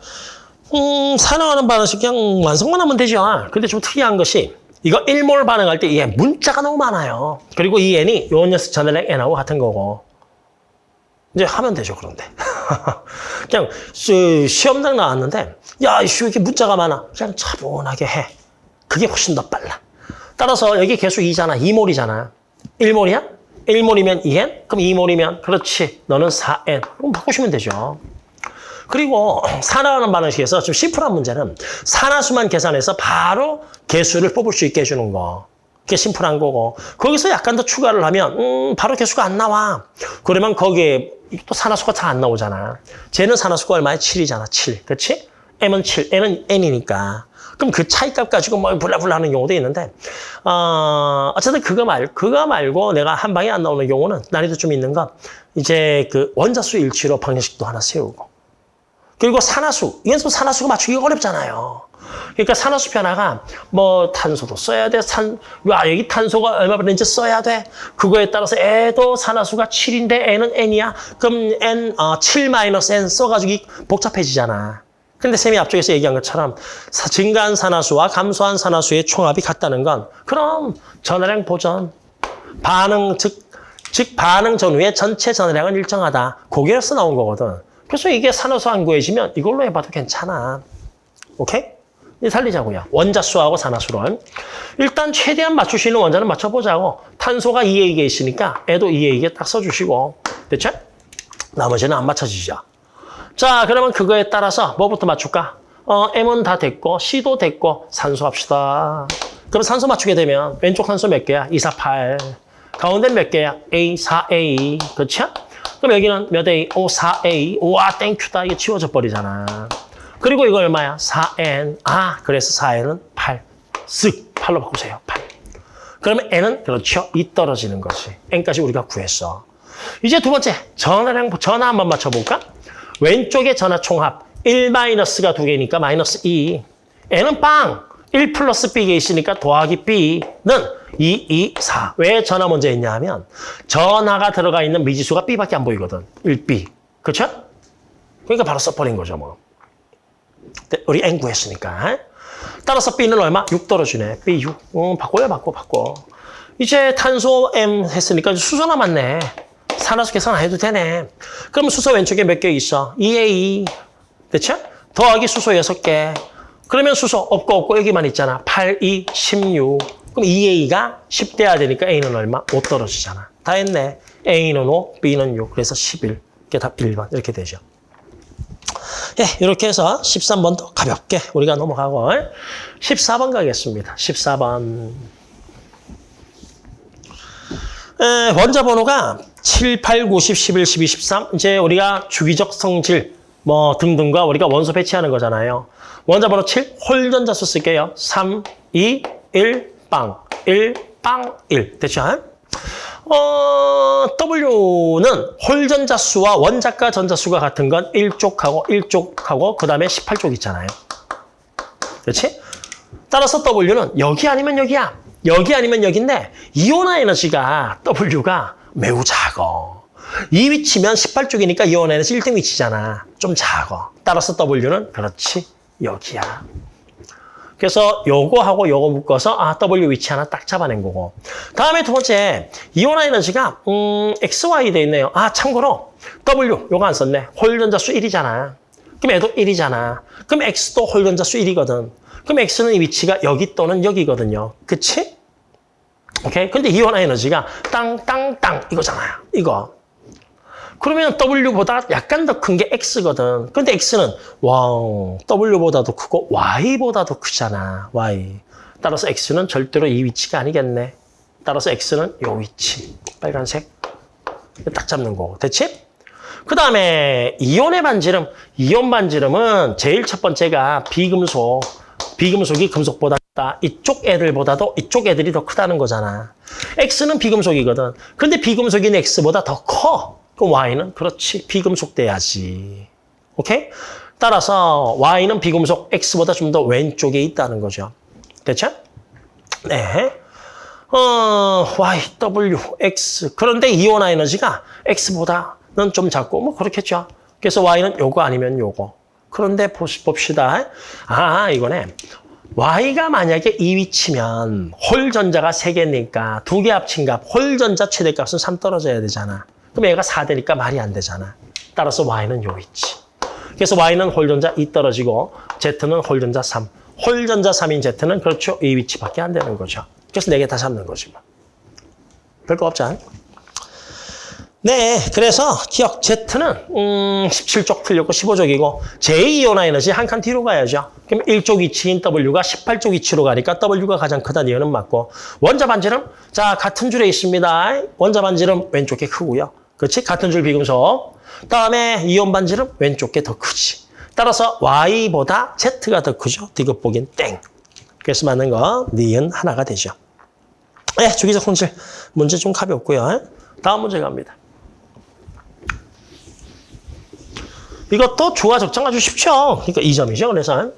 음, 산화하는 반응식 그냥 완성만 하면 되죠. 근데 좀 특이한 것이 이거 1몰 반응할 때 이게 문자가 너무 많아요. 그리고 이 n이 요 녀석 전달량 n하고 같은 거고. 이제 하면 되죠, 그런데. 그냥 시험장 나왔는데 야, 이씨 왜 이렇게 문자가 많아? 그냥 차분하게 해. 그게 훨씬 더 빨라. 따라서 여기 개수 2잖아. 2몰이잖아. 1몰이야? 1몰이면 2n? 그럼 2몰이면 그렇지. 너는 4n. 그럼 바꾸시면 되죠. 그리고 산화하는 반응식에서 좀 심플한 문제는 산화수만 계산해서 바로 개수를 뽑을 수 있게 해주는 거. 그게 심플한 거고 거기서 약간 더 추가를 하면 음, 바로 개수가 안 나와. 그러면 거기에 또 산화수가 잘안 나오잖아. 쟤는 산화수가 얼마야? 7이잖아. 7. 그렇지? m은 7, n은 n이니까. 그럼 그 차이값 가지고 뭐 불라불라 하는 경우도 있는데 어, 어쨌든 그거 말 그거 말고 내가 한 방에 안 나오는 경우는 난이도 좀 있는 건 이제 그 원자수 일치로 방정식도 하나 세우고 그리고 산화수 이건 또 산화수가 맞추기가 어렵잖아요. 그러니까 산화수 변화가 뭐 탄소도 써야 돼. 산, 와, 여기 탄소가 얼마 버는지 써야 돼. 그거에 따라서 애도 산화수가 7인데 N은 N이야. 그럼 N, 어, 7 마이너스 N 써가지고 이- 복잡해지잖아. 근데 쌤이 앞쪽에서 얘기한 것처럼 사- 증가한 산화수와 감소한 산화수의 총합이 같다는 건 그럼 전화량 보전, 반응, 즉, 즉 반응 전후의 전체 전화량은 일정하다. 거기에서 나온 거거든. 그래서 이게 산화수 안 구해지면 이걸로 해봐도 괜찮아. 오케이? 살리자고요. 원자수하고 산화수를. 일단 최대한 맞출 수 있는 원자는 맞춰보자고. 탄소가 2에 이게 있으니까 애도 2에 이게 딱 써주시고. 됐죠? 나머지는 안 맞춰지죠. 자, 그러면 그거에 따라서 뭐부터 맞출까? 어, M은 다 됐고, C도 됐고, 산소 합시다. 그럼 산소 맞추게 되면 왼쪽 산소 몇 개야? 2, 4, 8. 가운데 몇 개야? A, 4A. 그렇죠? 그럼 여기는 몇 A? 5, 4A. 우와, 땡큐다. 이게 치워져 버리잖아. 그리고 이거 얼마야? 4N. 아, 그래서 4N은 8. 쓱 8로 바꾸세요. 8. 그러면 N은 그렇죠. 2 떨어지는 거지. N까지 우리가 구했어. 이제 두 번째, 전화량, 전화 한번 맞춰볼까? 왼쪽에 전화 총합. 1 마이너스가 두 개니까 마이너스 2. N은 빵! 1 플러스 B가 있으니까 더하기 B는 2, 2, 4. 왜 전화 먼저 했냐 하면 전화가 들어가 있는 미지수가 B밖에 안 보이거든. 1B. 그렇죠? 그러니까 바로 써버린 거죠, 뭐. 네, 우리 N 구했으니까. 따라서 B는 얼마? 6 떨어지네. B 6. 음, 바꿔요, 바꿔, 바꿔. 이제 탄소 M 했으니까 수소 남았네. 산화수 계산 안 해도 되네. 그럼 수소 왼쪽에 몇 개 있어? 2에 2. 됐죠? 더하기 수소 6개. 그러면 수소 없고 없고 여기만 있잖아. 8, 2, 16. 그럼 2에 2가 10 돼야 되니까 A는 얼마? 5 떨어지잖아. 다 했네. A는 5, B는 6. 그래서 11. 이게 답 1번. 이렇게 되죠. 예, 이렇게 해서 13번도 가볍게 우리가 넘어가고 14번 가겠습니다. 14번. 에, 원자 번호가 7, 8, 9, 10, 11, 12, 13. 이제 우리가 주기적 성질 뭐 등등과 우리가 원소 배치하는 거잖아요. 원자 번호 7, 홀전자수 쓸게요. 3, 2, 1, 빵. 1, 빵, 1. 됐죠? 어, W는 홀전자수와 원자가 전자수가 같은 건 1쪽하고 1쪽하고 그 다음에 18쪽 있잖아요. 그렇지? 따라서 W는 여기 아니면 여기야. 여기 아니면 여기인데 이온화 에너지가 W가 매우 작어. 이 위치면 18쪽이니까 이온화 에너지 1등 위치잖아. 좀 작어. 따라서 W는 그렇지 여기야. 그래서 요거하고 요거 묶어서 아 W 위치 하나 딱 잡아낸 거고. 다음에 두 번째 이온화 에너지가 음 XY 돼 있네요. 아 참고로 W 요거 안 썼네. 홀전자 수 1이잖아. 그럼 얘도 1이잖아. 그럼 X도 홀전자 수 1이거든. 그럼 X는 이 위치가 여기 또는 여기거든요. 그치? 오케이? 근데 이온화 에너지가 땅땅땅 이거잖아요. 이거. 그러면 W보다 약간 더 큰 게 X거든. 근데 X는 와우, W보다도 크고 Y보다도 크잖아. Y. 따라서 X는 절대로 이 위치가 아니겠네. 따라서 X는 요 위치. 빨간색. 딱 잡는 거고. 됐지? 그 다음에 이온의 반지름. 이온 반지름은 제일 첫 번째가 비금속. 비금속이 금속보다 크다. 이쪽 애들보다도 이쪽 애들이 더 크다는 거잖아. X는 비금속이거든. 근데 비금속인 X보다 더 커. 그럼 Y는 그렇지. 비금속 돼야지. 오케이? 따라서 Y는 비금속 X보다 좀 더 왼쪽에 있다는 거죠. 됐죠? 네. 어, Y, W, X. 그런데 이온화 에너지가 X보다는 좀 작고 뭐 그렇겠죠. 그래서 Y는 요거 아니면 요거. 그런데 봅시다. 아, 이거네. Y가 만약에 이 위치면 홀전자가 3개니까 두개 합친 값, 홀전자 최대값은 3 떨어져야 되잖아. 그럼 얘가 4되니까 말이 안 되잖아. 따라서 Y는 요 위치. 그래서 Y는 홀전자 2 떨어지고 Z는 홀전자 3. 홀전자 3인 Z는 그렇죠. 이 위치밖에 안 되는 거죠. 그래서 4개 다 잡는 거지. 뭐. 별거 없잖아. 네, 그래서 기억 Z는 음, 17쪽 틀렸고 15쪽이고 제2이온화 에너지 한 칸 뒤로 가야죠. 그럼 1쪽 위치인 W가 18쪽 위치로 가니까 W가 가장 크다는 이유는 맞고 원자 반지름 자 같은 줄에 있습니다. 원자 반지름 왼쪽에 크고요. 그렇지? 같은 줄 비금속. 다음에 이온 반지름 왼쪽 게 더 크지. 따라서 Y보다 Z가 더 크죠. 디귿 보기엔 땡. 그래서 맞는 거 니은 하나가 되죠. 네, 주기적 손질 문제 좀 가볍고요. 다음 문제 갑니다. 이것도 조화 적정 아주 쉽죠. 그러니까 2점이죠. 그래서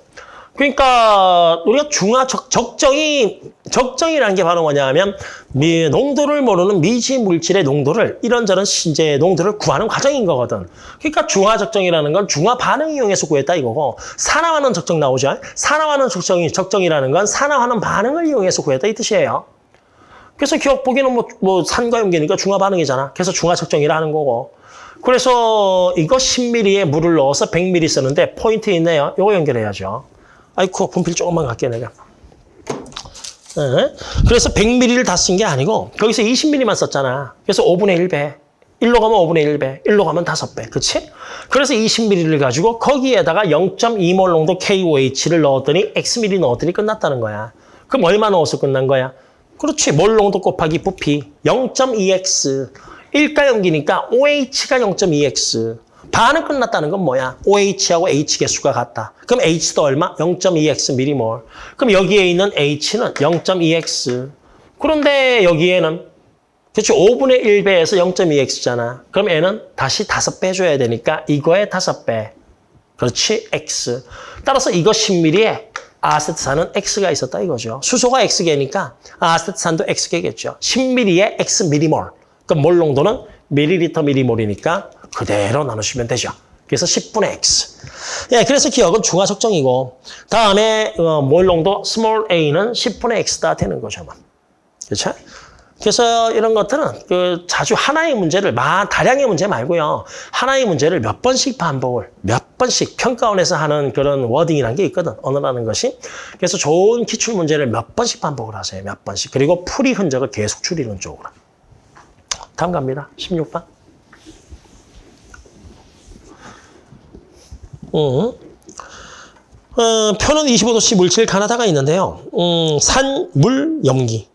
그러니까 우리가 중화 적, 적정이 적정이라는 게 바로 뭐냐면 미, 농도를 모르는 미지 물질의 농도를 이런저런 신재의 농도를 구하는 과정인 거거든. 그러니까 중화 적정이라는 건 중화 반응 이용해서 구했다 이거고 산화하는 적정 나오죠. 산화하는 적정이 적정이라는 건 산화하는 반응을 이용해서 구했다 이 뜻이에요. 그래서 기억 보기는 뭐, 뭐 산과 염계니까 중화 반응이잖아. 그래서 중화 적정이라는 거고. 그래서 이거 10ml에 물을 넣어서 100ml 쓰는데 포인트 있네요. 이거 연결해야죠. 아이쿠 분필 조금만 갈게 내가. 네. 그래서 100ml를 다 쓴 게 아니고 거기서 20ml만 썼잖아. 그래서 5분의 1배. 1로 가면 5분의 1배, 1로 가면 5배. 그치? 그래서 20ml를 가지고 거기에다가 0.2몰 농도 KOH를 넣었더니 Xml 넣었더니 끝났다는 거야. 그럼 얼마 넣어서 끝난 거야? 그렇지. 몰 농도 곱하기 부피 0.2X. 1가 염기니까 OH가 0.2X. 반은 끝났다는 건 뭐야? OH하고 H 개수가 같다. 그럼 H도 얼마? 0.2X 미리몰. 그럼 여기에 있는 H는 0.2X. 그런데 여기에는 그렇죠. 5분의 1배에서 0.2X잖아. 그럼 N은 다시 5배 줘야 되니까 이거에 5배. 그렇지. X. 따라서 이거 10ml에 아세트산은 X가 있었다 이거죠. 수소가 X개니까 아세트산도 X개겠죠. 10ml에 X 미리몰. 그럼 몰 농도는 밀리리터 밀리몰이니까 그대로 나누시면 되죠. 그래서 10분의 x. 예, 그래서 기역은 중화 적정이고 다음에 어, 몰 농도 small a는 10분의 x다 되는 거죠. 그렇죠? 그래서 이런 것들은 그 자주 하나의 문제를 만 다량의 문제 말고요. 하나의 문제를 몇 번씩 반복을 몇 번씩 평가원에서 하는 그런 wording이라는 게 있거든. 언어라는 것이. 그래서 좋은 기출 문제를 몇 번씩 반복을 하세요. 몇 번씩. 그리고 풀이 흔적을 계속 줄이는 쪽으로. 다음 갑니다. 16번. 음. 어, 표는 25도씨 물질 가나다가 있는데요. 음, 산, 물, 염기.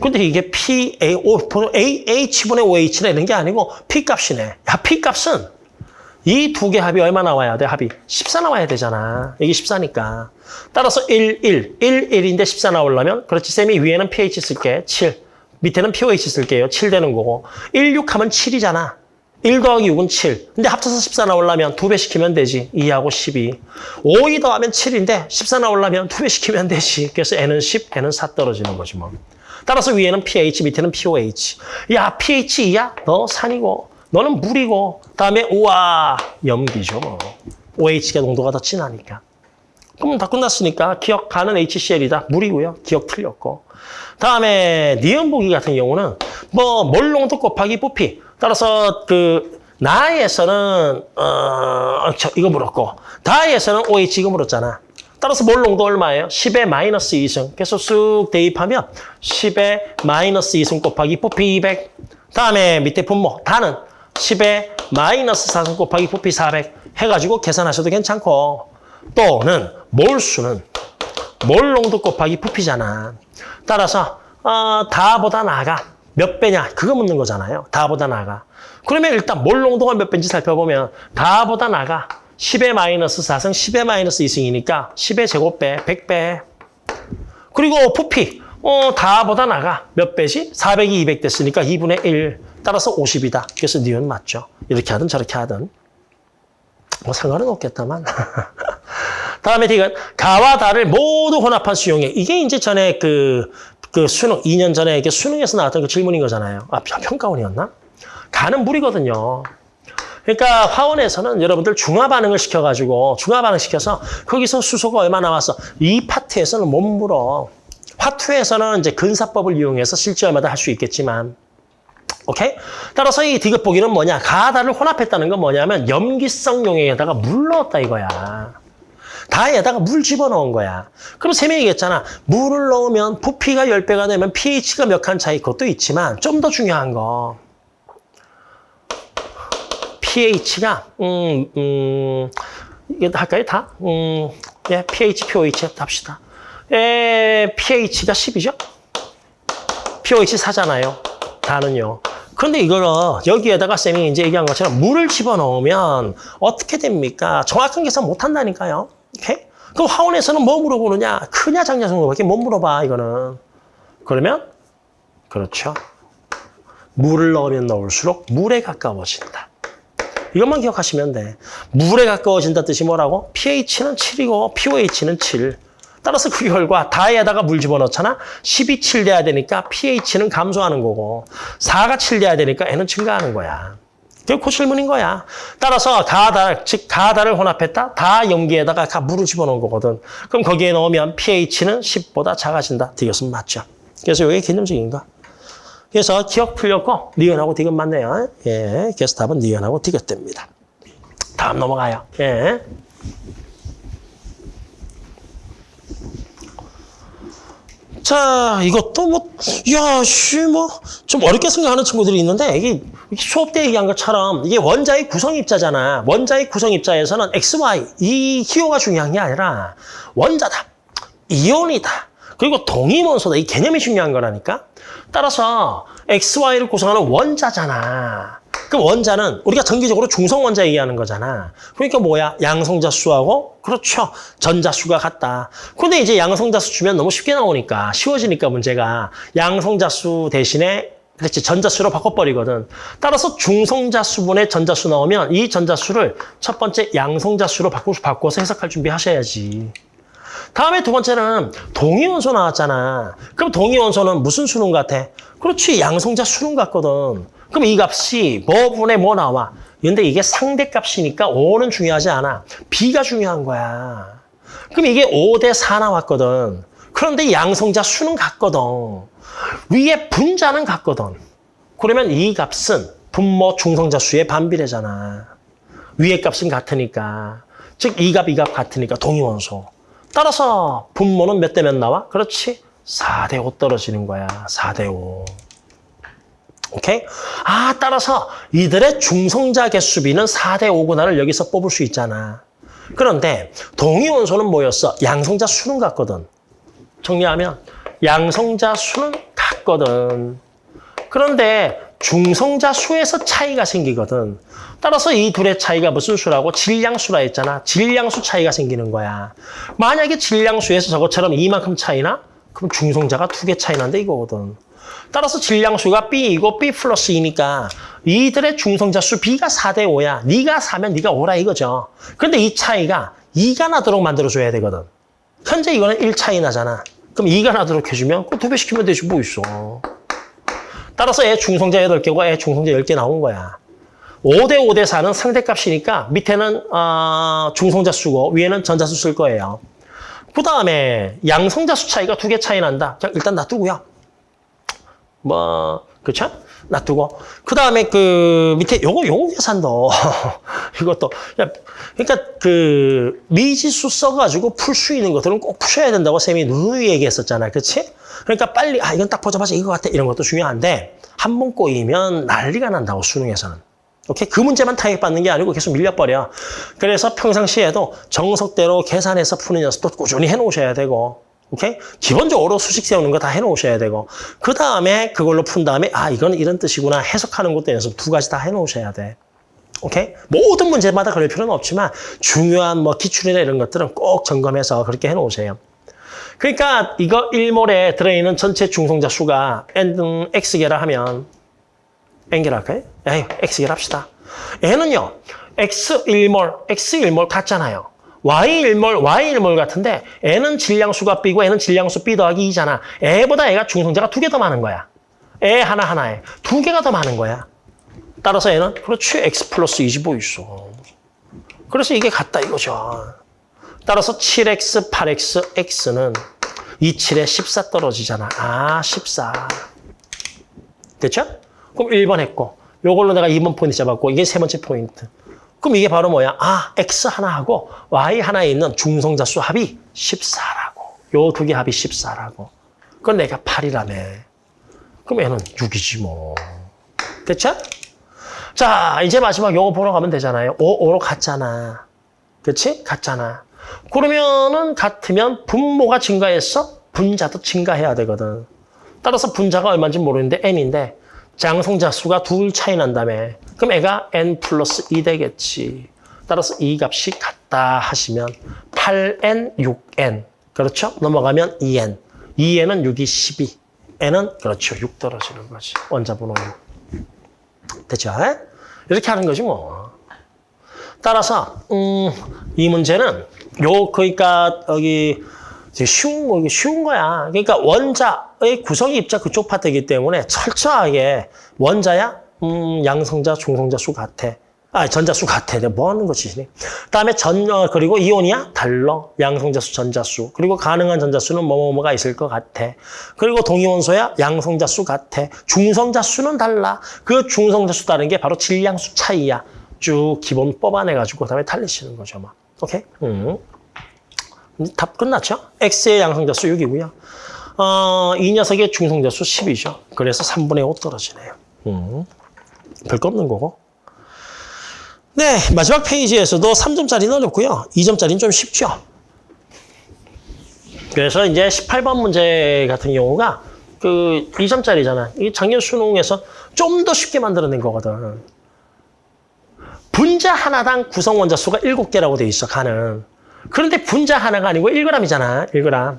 근데 이게 P, A, O, A, H분의 OH는 이런 게 아니고 P 값이네. 야, P 값은 이 두 개 합이 얼마 나와야 돼? 합이 14 나와야 되잖아. 여기 14니까. 따라서 1, 1, 1, 1인데 14 나오려면 그렇지. 쌤이 위에는 pH 쓸게. 7. 밑에는 pOH 쓸게요. 7 되는 거고. 1, 6 하면 7이잖아. 1 더하기 6은 7. 근데 합쳐서 14 나오려면 2배 시키면 되지. 2하고 12. 5, 2 더하면 7인데 14 나오려면 2배 시키면 되지. 그래서 N은 10, N은 4 떨어지는 거지 뭐. 따라서 위에는 pH, 밑에는 pOH. 야, pH 2야? 너 산이고, 너는 물이고, 다음에 우와, 염기죠. 뭐. OH가 농도가 더 진하니까. 그럼 다 끝났으니까 기억 가는 HCl이다. 물이고요. 기억 틀렸고. 다음에 니은보기 같은 경우는 뭐 몰농도 곱하기 부피. 따라서 그 나에서는 어 저, 이거 물었고 다에서는 OH 이거 물었잖아. 따라서 몰농도 얼마예요? 10의 마이너스 2승. 그래서 쑥 대입하면 10의 마이너스 2승 곱하기 부피 200. 다음에 밑에 분모 다는 10의 마이너스 4승 곱하기 부피 400 해가지고 계산하셔도 괜찮고 또는 몰수는 몰농도 곱하기 부피잖아. 따라서 어, 다보다 나가 몇 배냐 그거 묻는 거잖아요. 다보다 나가. 그러면 일단 몰농도가 몇 배인지 살펴보면 다보다 나가 10의 마이너스 4승 10의 마이너스 2승이니까 10의 제곱배 100배. 그리고 부피 어, 다보다 나가 몇 배지? 400이 200 됐으니까 2분의 1 따라서 50이다. 그래서 니은 맞죠. 이렇게 하든 저렇게 하든. 뭐 상관은 없겠다만. 다음에 디귿 가와 다를 모두 혼합한 수용액. 이게 이제 전에 그, 그 수능, 2년 전에 이게 수능에서 나왔던 그 질문인 거잖아요. 아, 평가원이었나? 가는 물이거든요. 그러니까 화원에서는 여러분들 중화 반응을 시켜가지고 중화 반응 시켜서 거기서 수소가 얼마 나왔어? 이 파트에서는 못 물어. 화투에서는 이제 근사법을 이용해서 실제 얼마다 할 수 있겠지만 오케이? 따라서 이 디귿 보기는 뭐냐? 가다를 혼합했다는 건 뭐냐면 염기성 용액에다가 물 넣었다 이거야. 다에다가 물 집어넣은 거야. 그럼 쌤이 얘기했잖아. 물을 넣으면 부피가 10배가 되면 pH가 몇 칸 차이 그것도 있지만 좀 더 중요한 거. pH가 음, 음, 이게 할까요? 다? 음, 예, pH, pOH 합시다. 예, pH가 10이죠? pOH 4잖아요. 다는요. 그런데 이거를 여기에다가 쌤이 이제 얘기한 것처럼 물을 집어넣으면 어떻게 됩니까? 정확한 계산 못 한다니까요. 오케이? 그럼 화원에서는 뭐 물어보느냐? 크냐 작냐 정도밖에 못 물어봐, 이거는. 그러면 그렇죠. 물을 넣으면 넣을수록 물에 가까워진다. 이것만 기억하시면 돼. 물에 가까워진다 뜻이 뭐라고? pH는 7이고 pOH는 7. 따라서 그 결과 다에다가 물 집어넣잖아. 10이 7 돼야 되니까 pH는 감소하는 거고 4가 7 돼야 되니까 N은 증가하는 거야. 그게 고실문인 거야. 따라서 가다, 즉 가다를 혼합했다. 다 염기에다가 가 물을 집어넣은 거거든. 그럼 거기에 넣으면 pH는 10보다 작아진다. 디귿은 맞죠. 그래서 이게 개념적인 거. 그래서 기억 풀렸고 니은하고 디귿 맞네요. 예, 그래서 답은 니은하고 디귿 됩니다. 다음 넘어가요. 예. 자, 이것도 뭐, 야, 씨, 뭐, 좀 어렵게 생각하는 친구들이 있는데, 이게 수업 때 얘기한 것처럼, 이게 원자의 구성 입자잖아. 원자의 구성 입자에서는 XY, 이 기호가 중요한 게 아니라, 원자다, 이온이다, 그리고 동위원소다. 이 개념이 중요한 거라니까. 따라서, XY를 구성하는 원자잖아. 그럼 원자는 우리가 정기적으로 중성 원자 얘기하는 거잖아. 그러니까 뭐야? 양성자 수하고 그렇죠. 전자 수가 같다. 근데 이제 양성자 수 주면 너무 쉽게 나오니까 쉬워지니까 문제가 양성자 수 대신에 그렇지 전자수로 바꿔버리거든. 따라서 중성자 수분의 전자수 나오면 이 전자수를 첫 번째 양성자수로 바꾸, 바꿔서 해석할 준비하셔야지. 다음에 두 번째는 동위원소 나왔잖아. 그럼 동위원소는 무슨 수능 같아? 그렇지 양성자 수능 같거든. 그럼 이 값이 뭐분의 뭐 나와? 근데 이게 상대값이니까 5는 중요하지 않아. B가 중요한 거야. 그럼 이게 5 대 4 나왔거든. 그런데 양성자 수는 같거든. 위에 분자는 같거든. 그러면 이 값은 분모 중성자 수의 반비례잖아. 위에 값은 같으니까. 즉, 이 값, 이 값 같으니까 동위원소. 따라서 분모는 몇 대 몇 나와? 그렇지. 4대 5 떨어지는 거야. 4대 5. 오케이? 아, 따라서 이들의 중성자 개수비는 4대 5구나를 여기서 뽑을 수 있잖아. 그런데 동위원소는 뭐였어? 양성자 수는 같거든. 정리하면 양성자 수는 같거든. 그런데 중성자 수에서 차이가 생기거든. 따라서 이 둘의 차이가 무슨 수라고? 질량수라 했잖아. 질량수 차이가 생기는 거야. 만약에 질량수에서 저것처럼 이만큼 차이나? 그럼 중성자가 두 개 차이 난다 이거거든. 따라서 질량수가 B이고 B 플러스 2니까 이들의 중성자 수 B가 4대 5야. 네가 4면 네가 5라 이거죠. 그런데 이 차이가 2가 나도록 만들어줘야 되거든. 현재 이거는 1 차이 나잖아. 그럼 2가 나도록 해주면 그두배 시키면 되지 뭐 있어. 따라서 애 중성자 8개고 애 중성자 10개 나온 거야. 5대 5대 4는 상대값이니까 밑에는 어, 중성자 수고 위에는 전자수 쓸 거예요. 그 다음에 양성자 수 차이가 두 개 차이 난다. 자, 일단 놔두고요. 뭐, 그쵸? 놔두고. 그 다음에 그 밑에 요거, 요거 계산도. 이것도. 야, 그러니까 그 미지수 써가지고 풀 수 있는 것들은 꼭 푸셔야 된다고 쌤이 누누이 얘기했었잖아. 그치? 그러니까 빨리, 아, 이건 딱 보자마자 이거 같아. 이런 것도 중요한데 한 번 꼬이면 난리가 난다고, 수능에서는. 오케이? 그 문제만 타격받는 게 아니고 계속 밀려버려. 그래서 평상시에도 정석대로 계산해서 푸는 연습도 꾸준히 해놓으셔야 되고. 오케이? 기본적으로 수식 세우는 거 다 해놓으셔야 되고 그 다음에 그걸로 푼 다음에 아 이건 이런 뜻이구나 해석하는 것도 연습 두 가지 다 해놓으셔야 돼. 오케이? 모든 문제마다 그럴 필요는 없지만 중요한 뭐 기출이나 이런 것들은 꼭 점검해서 그렇게 해놓으세요. 그러니까 이거 1몰에 들어있는 전체 중성자 수가 n x개라 하면 n개라 할까요? 에이, x개라 합시다. 얘는요. x 1몰, x 1몰 같잖아요. Y1몰, Y1몰 같은데 N은 질량수가 B고 N은 질량수 B 더하기 2잖아. 애보다 애가 중성자가 두 개 더 많은 거야. 애 하나하나에 두 개가 더 많은 거야. 따라서 N은 그렇지 X 플러스 2지 뭐 있어. 그래서 이게 같다 이거죠. 따라서 7X, 8X, X는 2, 7에 14 떨어지잖아. 아, 14. 됐죠? 그럼 1번 했고 요걸로 내가 2번 포인트 잡았고 이게 세 번째 포인트. 그럼 이게 바로 뭐야? 아, X 하나하고 Y 하나에 있는 중성자 수 합이 14라고. 요 두 개 합이 14라고. 그건 내가 8이라며. 그럼 얘는 6이지 뭐. 됐죠? 자, 이제 마지막 요거 보러 가면 되잖아요. 5, 5로 같잖아. 그렇지? 같잖아. 그러면은 같으면 분모가 증가했어? 분자도 증가해야 되거든. 따라서 분자가 얼마인지 모르는데 n인데 장성자 수가 둘 차이 난다며. 그럼 애가 n 플러스 2 되겠지. 따라서 이 값이 같다 하시면 8n, 6n. 그렇죠? 넘어가면 2n. 2n은 6이 12. n은 그렇죠. 6 떨어지는 거지. 원자번호 6. 됐죠? 이렇게 하는 거지 뭐. 따라서 음, 이 문제는 요 그러니까 여기 쉬운 거 쉬운 거야. 그러니까 원자의 구성이 입자 그쪽 파트이기 때문에 철저하게 원자야 음, 양성자 중성자 수 같아. 아, 전자 수 같아. 내가 뭐 하는 거지? 그다음에 전 어, 그리고 이온이야 달러. 양성자 수, 전자 수. 그리고 가능한 전자 수는 뭐뭐뭐가 있을 것 같아. 그리고 동위원소야 양성자 수 같아. 중성자 수는 달라. 그 중성자 수 다른 게 바로 질량수 차이야. 쭉 기본 뽑아내가지고 그다음에 달리시는 거죠, 막. 오케이? 음. 답 끝났죠? X의 양성자 수 6이고요. 어, 이 녀석의 중성자 수 10이죠. 그래서 3분의 5 떨어지네요. 음. 별거 없는 거고. 네, 마지막 페이지에서도 3점짜리는 어렵고요. 2점짜리는 좀 쉽죠. 그래서 이제 18번 문제 같은 경우가 그 2점짜리잖아. 이 작년 수능에서 좀 더 쉽게 만들어낸 거거든. 분자 하나당 구성 원자 수가 7개라고 돼 있어, 가는. 그런데 분자 하나가 아니고 1g이잖아, 1g.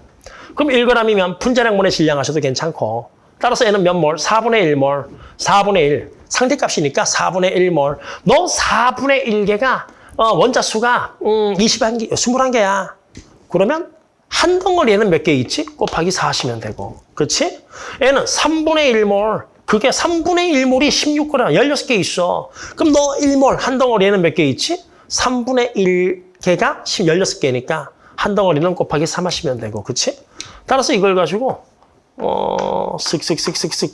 그럼 1g이면 분자량분의 질량하셔도 괜찮고 따라서 얘는 몇 몰? 4분의 1몰, 4분의 1. 상대값이니까 4분의 1몰. 너 4분의 1개가 어, 원자 수가 음, 21개, 21개야. 그러면 한 덩어리에는 몇 개 있지? 곱하기 4 하시면 되고. 그렇지? 얘는 3분의 1몰. 그게 3분의 1몰이 16g, 16개 있어. 그럼 너 1몰 한 덩어리에는 몇 개 있지? 3분의 1개가 16개니까 한 덩어리는 곱하기 3 하시면 되고. 그렇지? 따라서 이걸 가지고 어, 쓱쓱쓱쓱쓱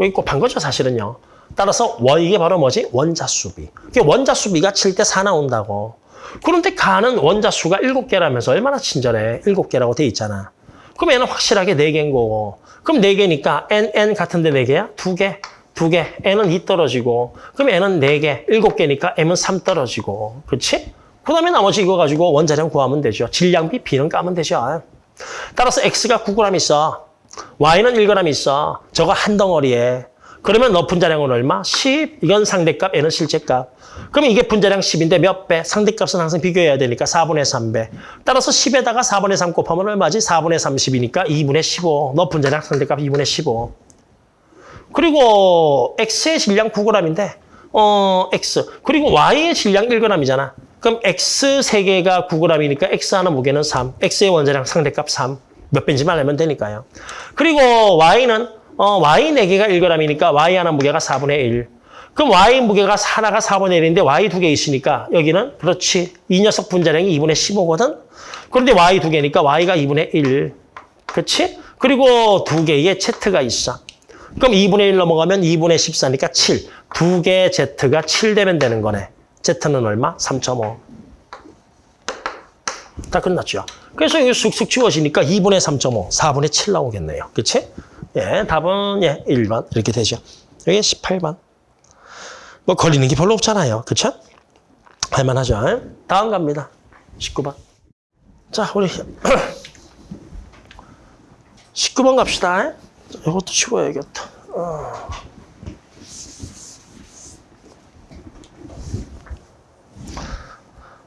여기 곱한 거죠, 사실은요. 따라서 원 이게 바로 뭐지? 원자수비. 이게 원자수비가 7대 4 나온다고. 그런데 가는 원자수가 7개라면서 얼마나 친절해. 7개라고 돼 있잖아. 그럼 얘는 확실하게 4개인 거고. 그럼 4개니까 n, n 같은데 4개야? 2개, 2개. n은 2 떨어지고. 그럼 n은 4개, 7개니까 m은 3 떨어지고. 그렇지? 그 다음에 나머지 이거 가지고 원자량 구하면 되죠. 질량비 b는 까면 되죠. 따라서 x가 9g 있어. y는 1g 있어. 저거 한 덩어리에. 그러면 너 분자량은 얼마? 10. 이건 상대값, 얘는 실제값. 그러면 이게 분자량 10인데 몇 배? 상대값은 항상 비교해야 되니까 4분의 3배. 따라서 10에다가 4분의 3 곱하면 얼마지? 4분의 30이니까 2분의 15. 너 분자량 상대값 2분의 15. 그리고 x의 질량 9g인데 어 x. 그리고 y의 질량 1g이잖아. 그럼 x 3개가 9g이니까 x 하나 무게는 3. x의 원자량 상대값 3. 몇 배인지만 알면 되니까요. 그리고 y는 어, y 4개가 1g이니까 y 하나 무게가 4분의 1. 그럼 y 무게가 하나가 4분의 1인데 y 두 개 있으니까 여기는 그렇지. 이 녀석 분자량이 2분의 15거든. 그런데 y 두 개니까 y가 2분의 1. 그렇지? 그리고 두 개의 z가 있어. 그럼 2분의 1 넘어가면 2분의 14니까 7. 두 개의 z가 7 되면 되는 거네. z는 얼마? 3.5. 다 끝났죠. 그래서 이게 쑥쑥 지워지니까 2분의 3.5, 4분의 7 나오겠네요. 그치? 예, 답은 예, 1번 이렇게 되죠. 여기 18번. 뭐 걸리는 게 별로 없잖아요. 그쵸? 할만하죠. 다음 갑니다. 19번. 자, 우리 19번 갑시다. 이것도 치워야겠다. 어.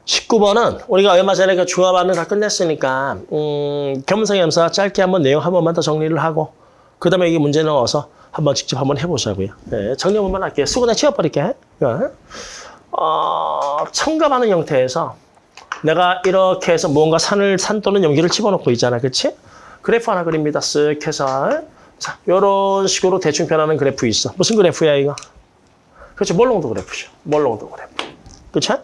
19번은 우리가 얼마 전에 그 중화반을 다 끝냈으니까 음, 겸사겸사 짧게 한번 내용 한 번만 더 정리를 하고 그 다음에 이게 문제 넣어서 한번 직접 한번 해보자고요. 네, 정리 한 번만 할게요. 수고 다 치워버릴게. 어, 첨가하는 형태에서 내가 이렇게 해서 무언가 산을 산 또는 염기를 집어넣고 있잖아. 그렇지? 그래프 하나 그립니다. 쓱 해서 자, 이런 식으로 대충 변하는 그래프 있어. 무슨 그래프야 이거? 그렇죠. 몰 농도 그래프죠. 몰 농도 그래프. 그렇죠?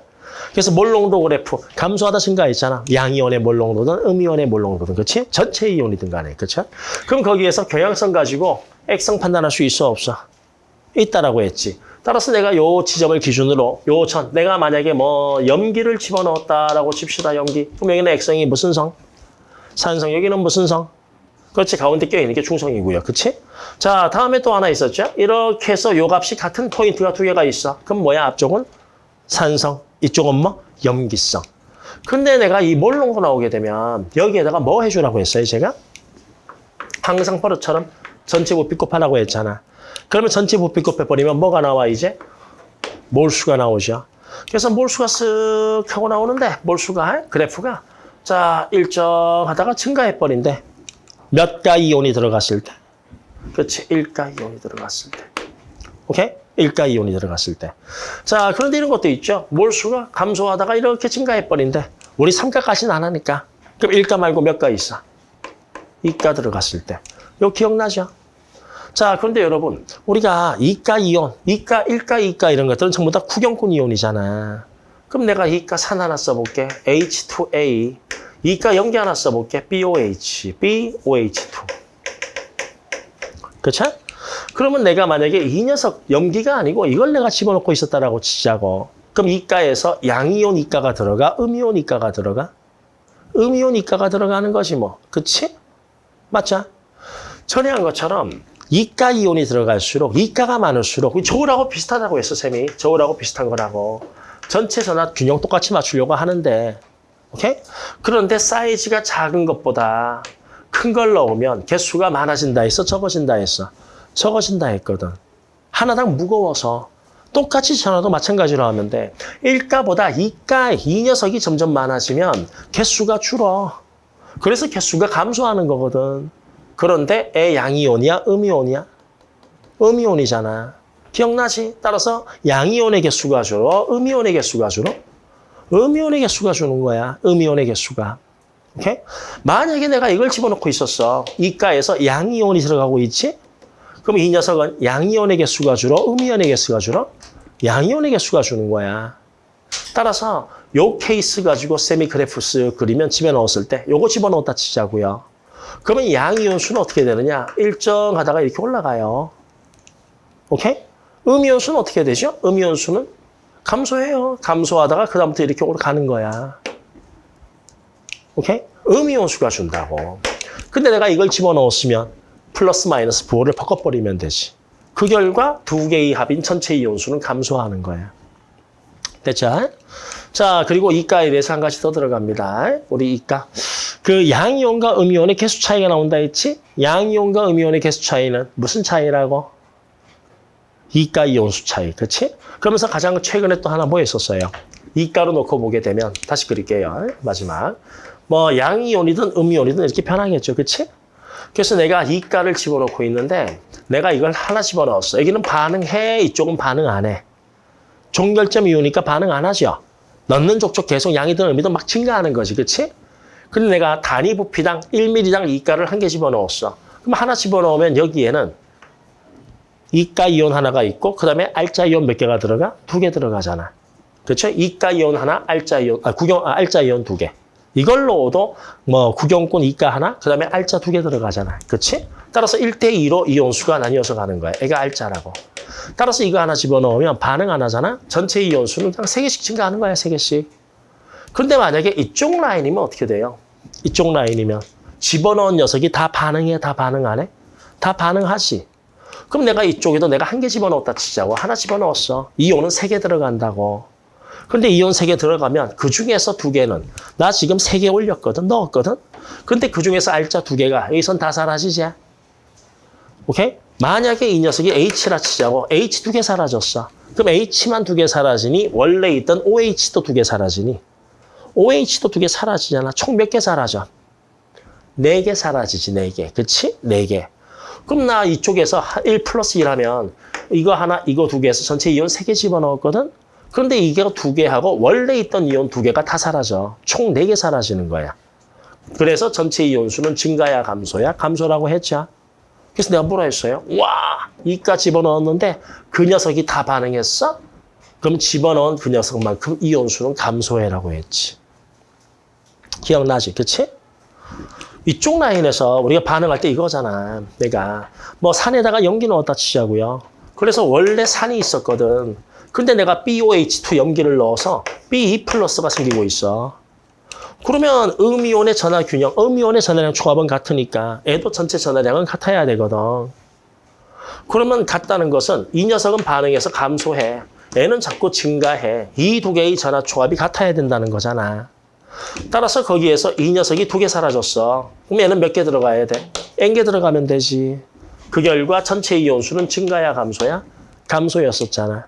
그래서 몰 농도 그래프 감소하다 증가했잖아. 양이온의 몰 농도든 음이온의 몰 농도든 그렇지? 전체 이온이든 간에 그렇죠? 그럼 거기에서 경향성 가지고 액성 판단할 수 있어 없어? 있다라고 했지. 따라서 내가 요 지점을 기준으로 요 천 내가 만약에 뭐 염기를 집어넣었다라고 칩시다. 염기. 그럼 여기는 액성이 무슨 성? 산성. 여기는 무슨 성? 그렇지. 가운데 껴있는 게 중성이고요. 그렇지? 자, 다음에 또 하나 있었죠? 이렇게 해서 요 값이 같은 포인트가 두 개가 있어. 그럼 뭐야? 앞쪽은 산성. 이쪽은 뭐? 염기성. 근데 내가 이 몰롱도 나오게 되면 여기에다가 뭐 해주라고 했어요, 제가? 항상 버릇처럼 전체 부피 곱하라고 했잖아. 그러면 전체 부피 곱해버리면 뭐가 나와, 이제? 몰수가 나오죠. 그래서 몰수가 쓱 하고 나오는데, 몰수가, 그래프가, 자, 일정하다가 증가해버린대. 몇가 이온이 들어갔을 때. 그렇지, 1가 이온이 들어갔을 때. 오케이? 일가 이온이 들어갔을 때. 자, 그런데 이런 것도 있죠. 몰수가 감소하다가 이렇게 증가해버린대. 우리 삼가까지는 안 하니까. 그럼 일가 말고 몇 가 있어? 이가 들어갔을 때. 이거 기억나죠? 자, 그런데 여러분, 우리가 이가 이온, 이가, 일가, 이가 이런 것들은 전부 다 구경꾼 이온이잖아. 그럼 내가 이가 산 하나 써볼게. H2A. 이가 연기 하나 써볼게. BOH, BOH2. 그쵸? 그러면 내가 만약에 이 녀석 염기가 아니고 이걸 내가 집어넣고 있었다라고 치자고. 그럼 이가에서 양이온 이가가 들어가? 음이온 이가가 들어가? 음이온 이가가 들어가는 거지 뭐. 그치? 맞죠? 전에 한 것처럼 이가 이온이 들어갈수록 이가가 많을수록 저울하고 비슷하다고 했어 쌤이. 저울하고 비슷한 거라고. 전체 전압 균형 똑같이 맞추려고 하는데 오케이? 그런데 사이즈가 작은 것보다 큰 걸 넣으면 개수가 많아진다 했어? 적어진다 했어? 적어진다 했거든. 하나당 무거워서 똑같이 전화도 마찬가지로 하면 돼. 1가보다 2가, 이 녀석이 점점 많아지면 개수가 줄어. 그래서 개수가 감소하는 거거든. 그런데 애 양이온이야? 음이온이야? 음이온이잖아. 기억나지? 따라서 양이온의 개수가 줄어? 음이온의 개수가 줄어? 음이온의 개수가 주는 거야. 음이온의 개수가. 오케이? 만약에 내가 이걸 집어넣고 있었어. 이가에서 양이온이 들어가고 있지? 그럼 이 녀석은 양이온의 개수가 줄어? 음이온의 개수가 줄어? 양이온의 개수가 주는 거야. 따라서 요 케이스 가지고 세미 그래프 쓱 그리면 집어넣었을 때 요거 집어넣었다 치자고요. 그러면 양이온 수는 어떻게 되느냐? 일정하다가 이렇게 올라가요. 오케이? 음이온 수는 어떻게 되죠? 음이온 수는 감소해요. 감소하다가 그다음부터 이렇게 올라가는 거야. 오케이? 음이온 수가 준다고. 근데 내가 이걸 집어넣었으면 플러스 마이너스 부호를 바꿔버리면 되지. 그 결과 두 개의 합인 전체 이온수는 감소하는 거야. 됐죠? 자, 그리고 이가에 대해서 한 가지 더 들어갑니다. 우리 이가. 그 양이온과 음이온의 개수 차이가 나온다 했지? 양이온과 음이온의 개수 차이는 무슨 차이라고? 이가 이온수 차이, 그렇지? 그러면서 가장 최근에 또 하나 뭐 했었어요? 이가로 놓고 보게 되면 다시 그릴게요. 마지막. 뭐 양이온이든 음이온이든 이렇게 변하겠죠, 그렇지? 그래서 내가 이가를 집어넣고 있는데 내가 이걸 하나 집어넣었어. 여기는 반응해, 이쪽은 반응 안 해. 종결점 이오니까 반응 안 하죠. 넣는 족족 계속 양이든 음이든 막 증가하는 거지, 그렇지? 근데 내가 단위 부피당 1ml당 이가를 한 개 집어넣었어. 그럼 하나 집어넣으면 여기에는 이가 이온 하나가 있고 그다음에 알자 이온 몇 개가 들어가? 두 개 들어가잖아. 그렇죠? 이가 이온 하나, 알자 이온, 아, 구경, 아, 알자 이온 두 개. 이걸로도 뭐 구경꾼 이가 하나, 그 다음에 알자 두 개 들어가잖아. 그렇지? 따라서 1대2로 이온수가 나뉘어서 가는 거야. 애가 알자라고. 따라서 이거 하나 집어넣으면 반응 안 하잖아? 전체 이온수는 그냥 세개씩 증가하는 거야, 세개씩 근데 만약에 이쪽 라인이면 어떻게 돼요? 이쪽 라인이면 집어넣은 녀석이 다 반응해, 다 반응 안 해? 다 반응하지. 그럼 내가 이쪽에도 내가 한 개 집어넣었다 치자고. 하나 집어넣었어. 이온은 세 개 들어간다고. 근데 이온 세 개 들어가면 그 중에서 두 개는 나 지금 세 개 올렸거든, 넣었거든. 근데 그 중에서 알자 두 개가 여기선 다 사라지지. 오케이? 만약에 이 녀석이 H라 치자고 H 두 개 사라졌어. 그럼 H만 두 개 사라지니 원래 있던 OH도 두 개 사라지니 OH도 두 개 사라지잖아. 총 몇 개 사라져? 네 개 사라지지, 네 개. 그치? 네 개. 그럼 나 이쪽에서 1 플러스 1 하면 이거 하나, 이거 두 개에서 전체 이온 세 개 집어넣었거든? 그런데 이게 두 개하고 원래 있던 이온 두 개가 다 사라져. 총 네 개 사라지는 거야. 그래서 전체 이온수는 증가야 감소야? 감소라고 했죠. 그래서 내가 뭐라 했어요? 와, 이가 집어넣었는데 그 녀석이 다 반응했어? 그럼 집어넣은 그 녀석만큼 이온수는 감소해라고 했지. 기억나지? 그치? 이쪽 라인에서 우리가 반응할 때 이거잖아. 내가 뭐 산에다가 염기 넣었다 치자고요. 그래서 원래 산이 있었거든. 근데 내가 BOH2 염기를 넣어서 B2 플러스가 생기고 있어. 그러면 음이온의 전하 균형, 음이온의 전하량 조합은 같으니까 애도 전체 전하량은 같아야 되거든. 그러면 같다는 것은 이 녀석은 반응해서 감소해. 애는 자꾸 증가해. 이 두 개의 전하 조합이 같아야 된다는 거잖아. 따라서 거기에서 이 녀석이 두 개 사라졌어. 그럼 얘는 몇 개 들어가야 돼? N개 들어가면 되지. 그 결과 전체 이온수는 증가야 감소야? 감소였었잖아.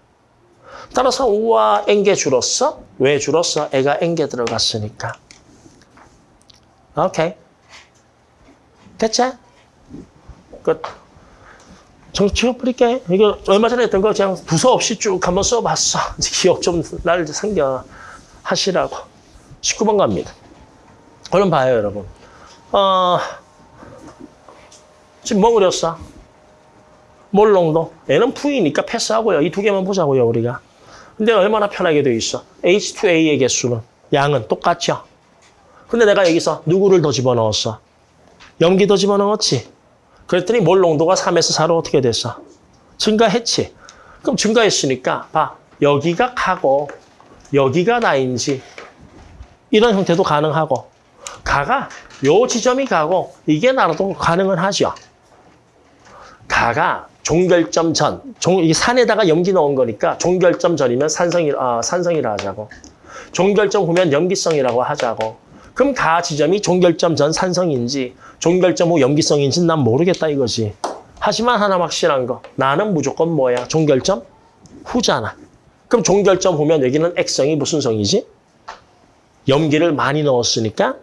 따라서 우와 N개 줄었어? 왜 줄었어? 애가 N개 들어갔으니까. 오케이. 됐지? 끝. 정치적 뿌릴게. 이거 얼마 전에 했던 거 그냥 두서 없이 쭉 한번 써봤어. 기억 좀 날 생겨 하시라고. 19번 갑니다. 얼른 봐요, 여러분. 어, 지금 뭐 그렸어? 몰롱도. 얘는 V니까 패스하고요. 이 두 개만 보자고요, 우리가. 근데 얼마나 편하게 돼 있어? H2A의 개수는 양은 똑같죠? 근데 내가 여기서 누구를 더 집어넣었어? 염기 더 집어넣었지? 그랬더니 몰 농도가 3에서 4로 어떻게 됐어? 증가했지? 그럼 증가했으니까 봐. 여기가 가고 여기가 나인지 이런 형태도 가능하고 가가 요 지점이 가고 이게 나라도 가능은 하죠. 가가 종결점 전, 종, 이 산에다가 염기 넣은 거니까 종결점 전이면 산성이, 아, 산성이라 하자고. 종결점 후면 염기성이라고 하자고. 그럼 가 지점이 종결점 전 산성인지 종결점 후 염기성인지 난 모르겠다 이거지. 하지만 하나 확실한 거. 나는 무조건 뭐야? 종결점 후잖아. 그럼 종결점 후면 여기는 액성이 무슨 성이지? 염기를 많이 넣었으니까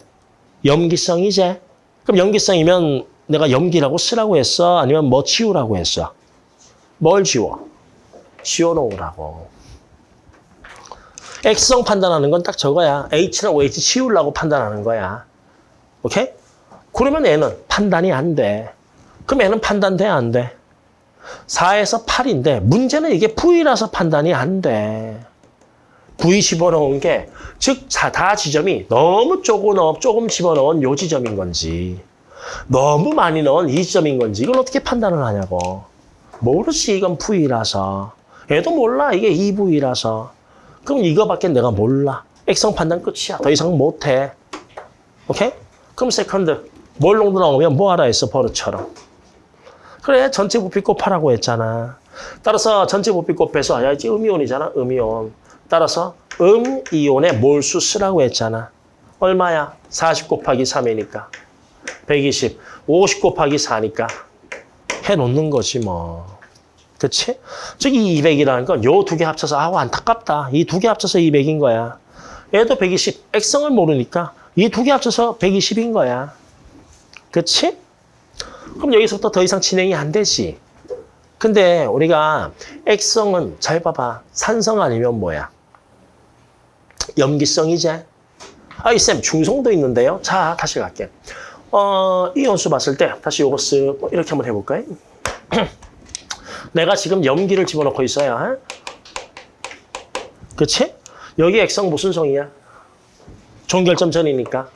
염기성이지. 그럼 염기성이면 내가 염기라고 쓰라고 했어? 아니면 뭐 지우라고 했어? 뭘 지워? 지워놓으라고. X성 판단하는 건 딱 저거야. H랑 OH 지우려고 판단하는 거야. 오케이? 그러면 얘는 판단이 안 돼. 그럼 얘는 판단돼, 안 돼? 4에서 8인데 문제는 이게 V라서 판단이 안 돼. V 집어넣은 게, 즉, 다 지점이 너무 조금, 넣- 조금 집어넣은 요 지점인 건지, 너무 많이 넣은 이 지점인 건지, 이걸 어떻게 판단을 하냐고. 모르지, 이건 V라서. 얘도 몰라, 이게 2V라서. 그럼 이거밖에 내가 몰라. 액성 판단 끝이야. 더 이상 못해. 오케이? 그럼 second. 몰 농도 나오면 뭐 하라 했어, 버릇처럼. 그래, 전체 부피 곱하라고 했잖아. 따라서 전체 부피 곱해서, 야, 이제 음이온이잖아, 음이온. 따라서 음이온의 몰수 쓰라고 했잖아. 얼마야? 40 곱하기 3이니까. 120. 50 곱하기 4니까. 해놓는 거지, 뭐. 그치? 즉, 이 200이라는 건 요 두 개 합쳐서, 아우, 안타깝다. 이 두 개 합쳐서 200인 거야. 얘도 120. 액성을 모르니까 이 두 개 합쳐서 120인 거야. 그치? 그럼 여기서부터 더 이상 진행이 안 되지. 근데 우리가 액성은 잘 봐봐. 산성 아니면 뭐야? 염기성이지. 아, 이 쌤, 중성도 있는데요. 자, 다시 갈게. 어, 이 연수 봤을 때 다시 요거 쓱 이렇게 한번 해볼까요? 내가 지금 염기를 집어넣고 있어요. 어? 그치? 여기 액성 무슨 성이야? 종결점 전이니까.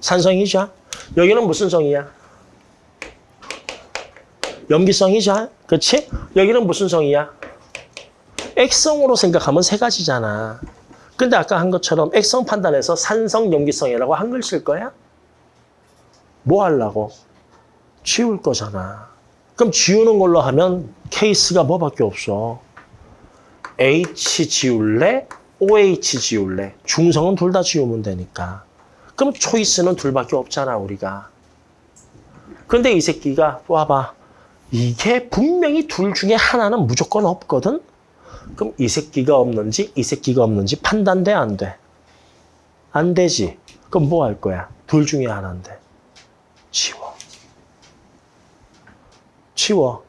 산성이죠. 여기는 무슨 성이야? 염기성이죠. 그치? 여기는 무슨 성이야? 액성으로 생각하면 세 가지잖아. 근데 아까 한 것처럼 액성 판단해서 산성 염기성이라고 한글 쓸 거야? 뭐 하려고? 지울 거잖아. 그럼 지우는 걸로 하면 케이스가 뭐밖에 없어. H 지울래? OH 지울래? 중성은 둘 다 지우면 되니까. 그럼 초이스는 둘밖에 없잖아, 우리가. 근데 이 새끼가 와봐. 이게 분명히 둘 중에 하나는 무조건 없거든? 그럼 이 새끼가 없는지 이 새끼가 없는지 판단돼, 안 돼? 안 되지. 그럼 뭐 할 거야? 둘 중에 하나인데. 지워. 지워.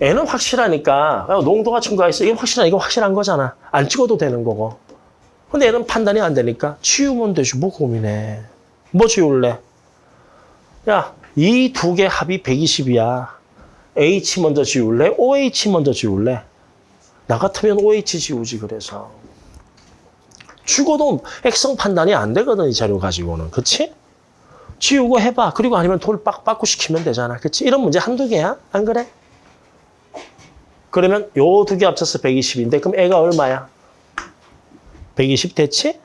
애는 확실하니까 야, 농도가 증가했어. 이게 확실한 이거 확실한 거잖아. 안 찍어도 되는 거고. 근데 얘는 판단이 안 되니까 지우면 되지. 뭐 고민해. 뭐 지울래? 야, 이 두 개 합이 120이야. H 먼저 지울래? OH 먼저 지울래? 나 같으면 OH 지우지 그래서. 죽어도 액성 판단이 안 되거든 이 자료 가지고는. 그치? 지우고 해봐. 그리고 아니면 돌 빡빡고 시키면 되잖아. 그치? 이런 문제 한두 개야? 안 그래? 그러면 요 두 개 합쳐서 120인데 그럼 애가 얼마야? 120 됐지?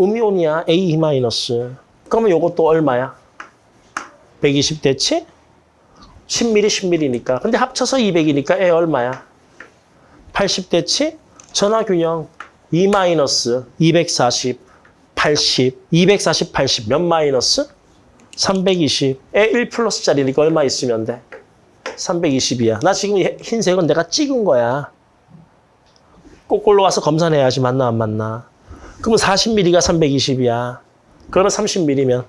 음이온이야. A 마이너스. 그러면 요것도 얼마야? 120 됐지? 10ml, 10ml니까. 근데 합쳐서 200이니까 애 얼마야? 80 됐지? 전화균형 2 마이너스 240, 80, 240, 80 몇 마이너스? 320. 애1 플러스짜리니까 얼마 있으면 돼? 320이야. 나 지금 이 흰색은 내가 찍은 거야. 거꾸로 와서 검사해야지 맞나 안 맞나. 그러면 40ml가 320이야. 그러면 30ml면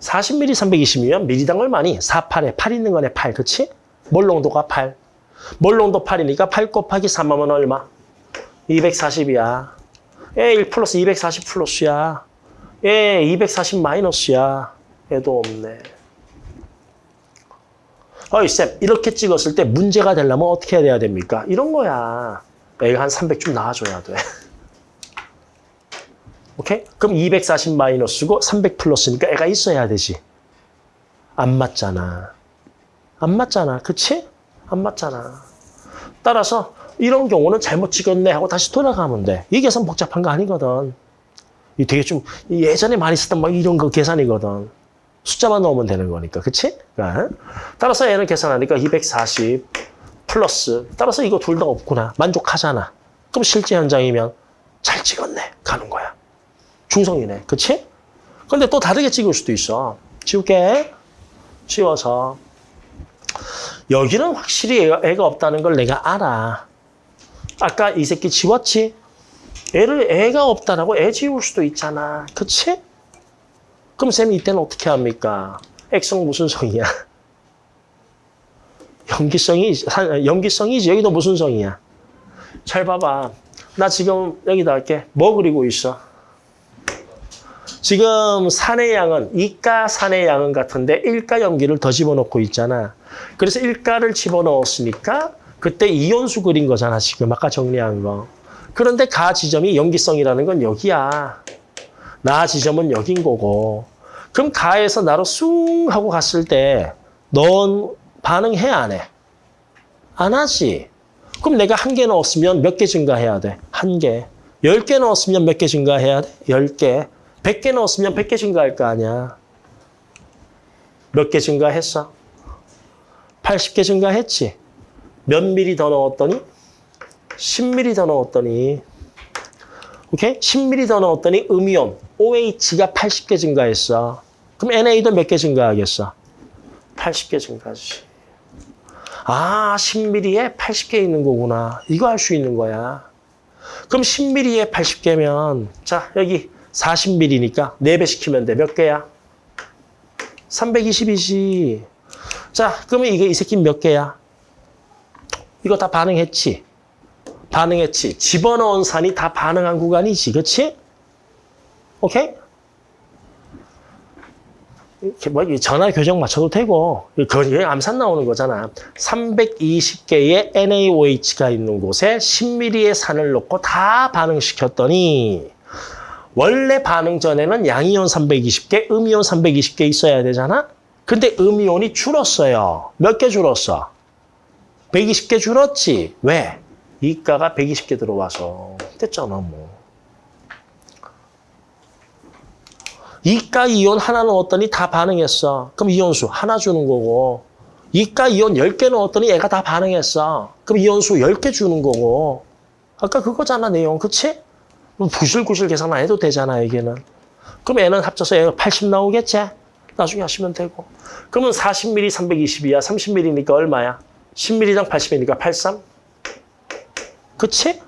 40ml 320이면 밀리당 얼마니? 4, 8에 8 있는 거네 8. 그치? 몰롱도가 8. 몰롱도 8이니까 8 곱하기 3하면 얼마? 240이야. 에, 1 플러스 240 플러스야. 에, 240 마이너스야. 얘도 없네. 어이, 쌤, 이렇게 찍었을 때 문제가 되려면 어떻게 해야 됩니까? 이런 거야. 애가 한 300좀 나와줘야 돼. 오케이? 그럼 240 마이너스고 300 플러스니까 애가 있어야 되지. 안 맞잖아. 안 맞잖아. 그치? 안 맞잖아. 따라서 이런 경우는 잘못 찍었네 하고 다시 돌아가면 돼. 이 계산 복잡한 거 아니거든. 이 되게 좀 예전에 많이 쓰던 막 이런 거 계산이거든. 숫자만 넣으면 되는 거니까. 그치? 그러니까 따라서 얘는 계산하니까 240 플러스. 따라서 이거 둘 다 없구나. 만족하잖아. 그럼 실제 현장이면 잘 찍었네. 가는 거야. 중성이네. 그치? 근데 또 다르게 찍을 수도 있어. 지울게. 지워서. 여기는 확실히 애가, 애가 없다는 걸 내가 알아. 아까 이 새끼 지웠지? 애를 애가 없다라고 애 지울 수도 있잖아. 그치? 그럼 쌤이 이때는 어떻게 합니까? 액성 무슨 성이야? 염기성이, 산- 염기성이지. 여기도 무슨 성이야? 잘 봐봐. 나 지금 여기다 할게. 뭐 그리고 있어? 지금 산의 양은 이가 산의 양은 같은데 일가 염기를 더 집어넣고 있잖아. 그래서 일가를 집어넣었으니까 그때 이온수 그린 거잖아. 지금 아까 정리한 거. 그런데 가 지점이 염기성이라는 건 여기야. 나 지점은 여긴 거고. 그럼 가에서 나로 숭 하고 갔을 때 넌 반응해 안 해? 안 하지. 그럼 내가 한 개 넣었으면 몇 개 증가해야 돼? 한 개. 열 개 넣었으면 몇 개 증가해야 돼? 열 개. 백 개 넣었으면 백 개 증가할 거 아니야. 몇 개 증가했어? 80개 증가했지. 몇 미리 더 넣었더니? 10미리 더 넣었더니 오케이? 10미리 더 넣었더니 음이온 OH가 80개 증가했어. 그럼 NA도 몇 개 증가하겠어? 80개 증가하지. 아, 10mm에 80개 있는 거구나. 이거 알수 있는 거야. 그럼 10mm에 80개면 자, 여기 40mm니까 4배 시키면 돼. 몇 개야? 320이지. 자, 그러면 이게 이 새끼 몇 개야? 이거 다 반응했지? 반응했지. 집어넣은 산이 다 반응한 구간이지. 그렇지? 오케이? 뭐 전화 교정 맞춰도 되고 거기에 암산 나오는 거잖아. 320개의 NaOH가 있는 곳에 10mm의 산을 넣고 다 반응시켰더니 원래 반응 전에는 양이온 320개, 음이온 320개 있어야 되잖아. 근데 음이온이 줄었어요. 몇 개 줄었어? 120개 줄었지. 왜? 이가가 120개 들어와서 됐잖아 뭐. 이가 이온 하나 넣었더니 다 반응했어. 그럼 이온수 하나 주는 거고. 이가 이온 10개 넣었더니 얘가 다 반응했어. 그럼 이온수 10개 주는 거고. 아까 그거잖아 내용. 그치? 부실구실 계산 안 해도 되잖아 이게는. 그럼 얘는 합쳐서 얘가 80 나오겠지? 나중에 하시면 되고. 그러면 40mm 320이야. 30mm니까 얼마야? 10mm당 80이니까 83? 그치?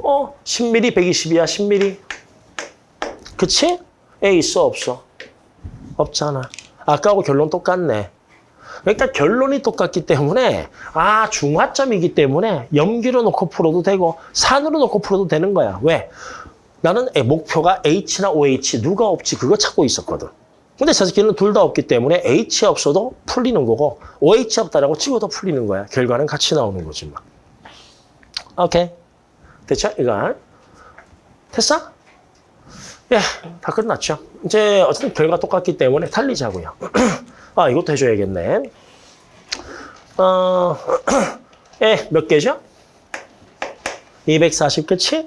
어, 10mm 120이야, 10mm. 그치? 애 있어, 없어? 없잖아. 아까하고 결론 똑같네. 그러니까 결론이 똑같기 때문에 아 중화점이기 때문에 염기로 놓고 풀어도 되고 산으로 놓고 풀어도 되는 거야. 왜? 나는 애 목표가 H나 OH 누가 없지 그거 찾고 있었거든. 근데 저 새끼는 둘 다 없기 때문에 H 없어도 풀리는 거고 OH 없다라고 찍어도 풀리는 거야. 결과는 같이 나오는 거지 뭐. 오케이. 됐죠? 이거. 됐어? 예, 다 끝났죠. 이제 어쨌든 결과 똑같기 때문에 달리자고요. 아, 이것도 해줘야겠네. 어, 예, 몇 개죠? 240, 그치?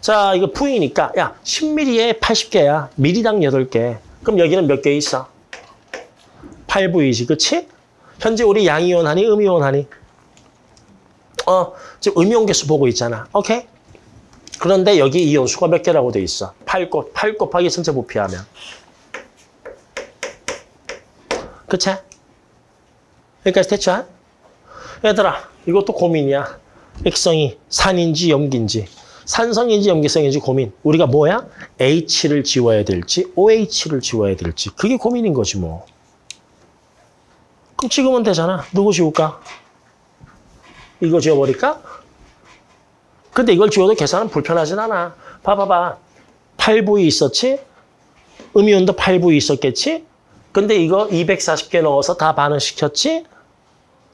자, 이거 V니까, 야, 10mm에 80개야. 미리당 8개. 그럼 여기는 몇 개 있어? 8V지, 그치? 현재 우리 양이온 하니, 음이온 하니? 어, 지금 음이온 개수 보고 있잖아. 오케이? 그런데 여기 이온수가 몇 개라고 돼 있어? 8 곱, 8 곱하기 전체 부피하면. 그치? 여기까지 됐죠? 얘들아, 이것도 고민이야. 액성이 산인지 염기인지, 산성인지 염기성인지 고민. 우리가 뭐야? H를 지워야 될지, OH를 지워야 될지. 그게 고민인 거지 뭐. 그럼 찍으면 되잖아. 누구 지울까? 이거 지워버릴까? 근데 이걸 지워도 계산은 불편하진 않아. 봐봐봐. 8부위 있었지? 음이온도 8부위 있었겠지? 근데 이거 240개 넣어서 다 반응시켰지?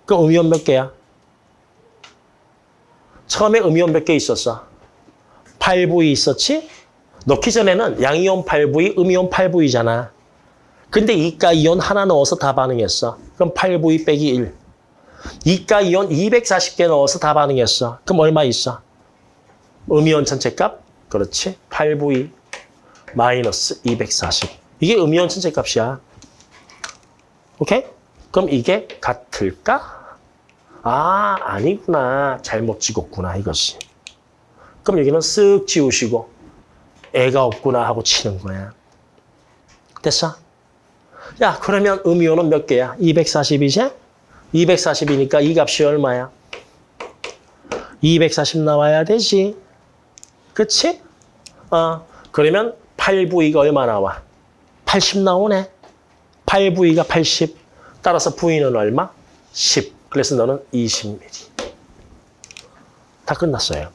그럼 음이온 몇 개야? 처음에 음이온 몇 개 있었어? 8부위 있었지? 넣기 전에는 양이온 8부위, 음이온 8부위잖아. 근데 이가 이온 하나 넣어서 다 반응했어. 그럼 8부위 빼기 1. 이가 이온 240개 넣어서 다 반응했어. 그럼 얼마 있어? 음이온 전체 값? 그렇지. 8부위 마이너스 240. 이게 음이온 전체 값이야. 오케이? 그럼 이게 같을까? 아, 아니구나. 잘못 찍었구나, 이것이. 그럼 여기는 쓱 지우시고 애가 없구나 하고 치는 거야. 됐어? 야, 그러면 음이온은 몇 개야? 240이지? 240이니까 이 값이 얼마야? 240 나와야 되지. 그치? 어, 그러면 8부위가 얼마 나와? 80 나오네. 8부위가 80. 따라서 부위는 얼마? 10. 그래서 너는 20mm. 다 끝났어요.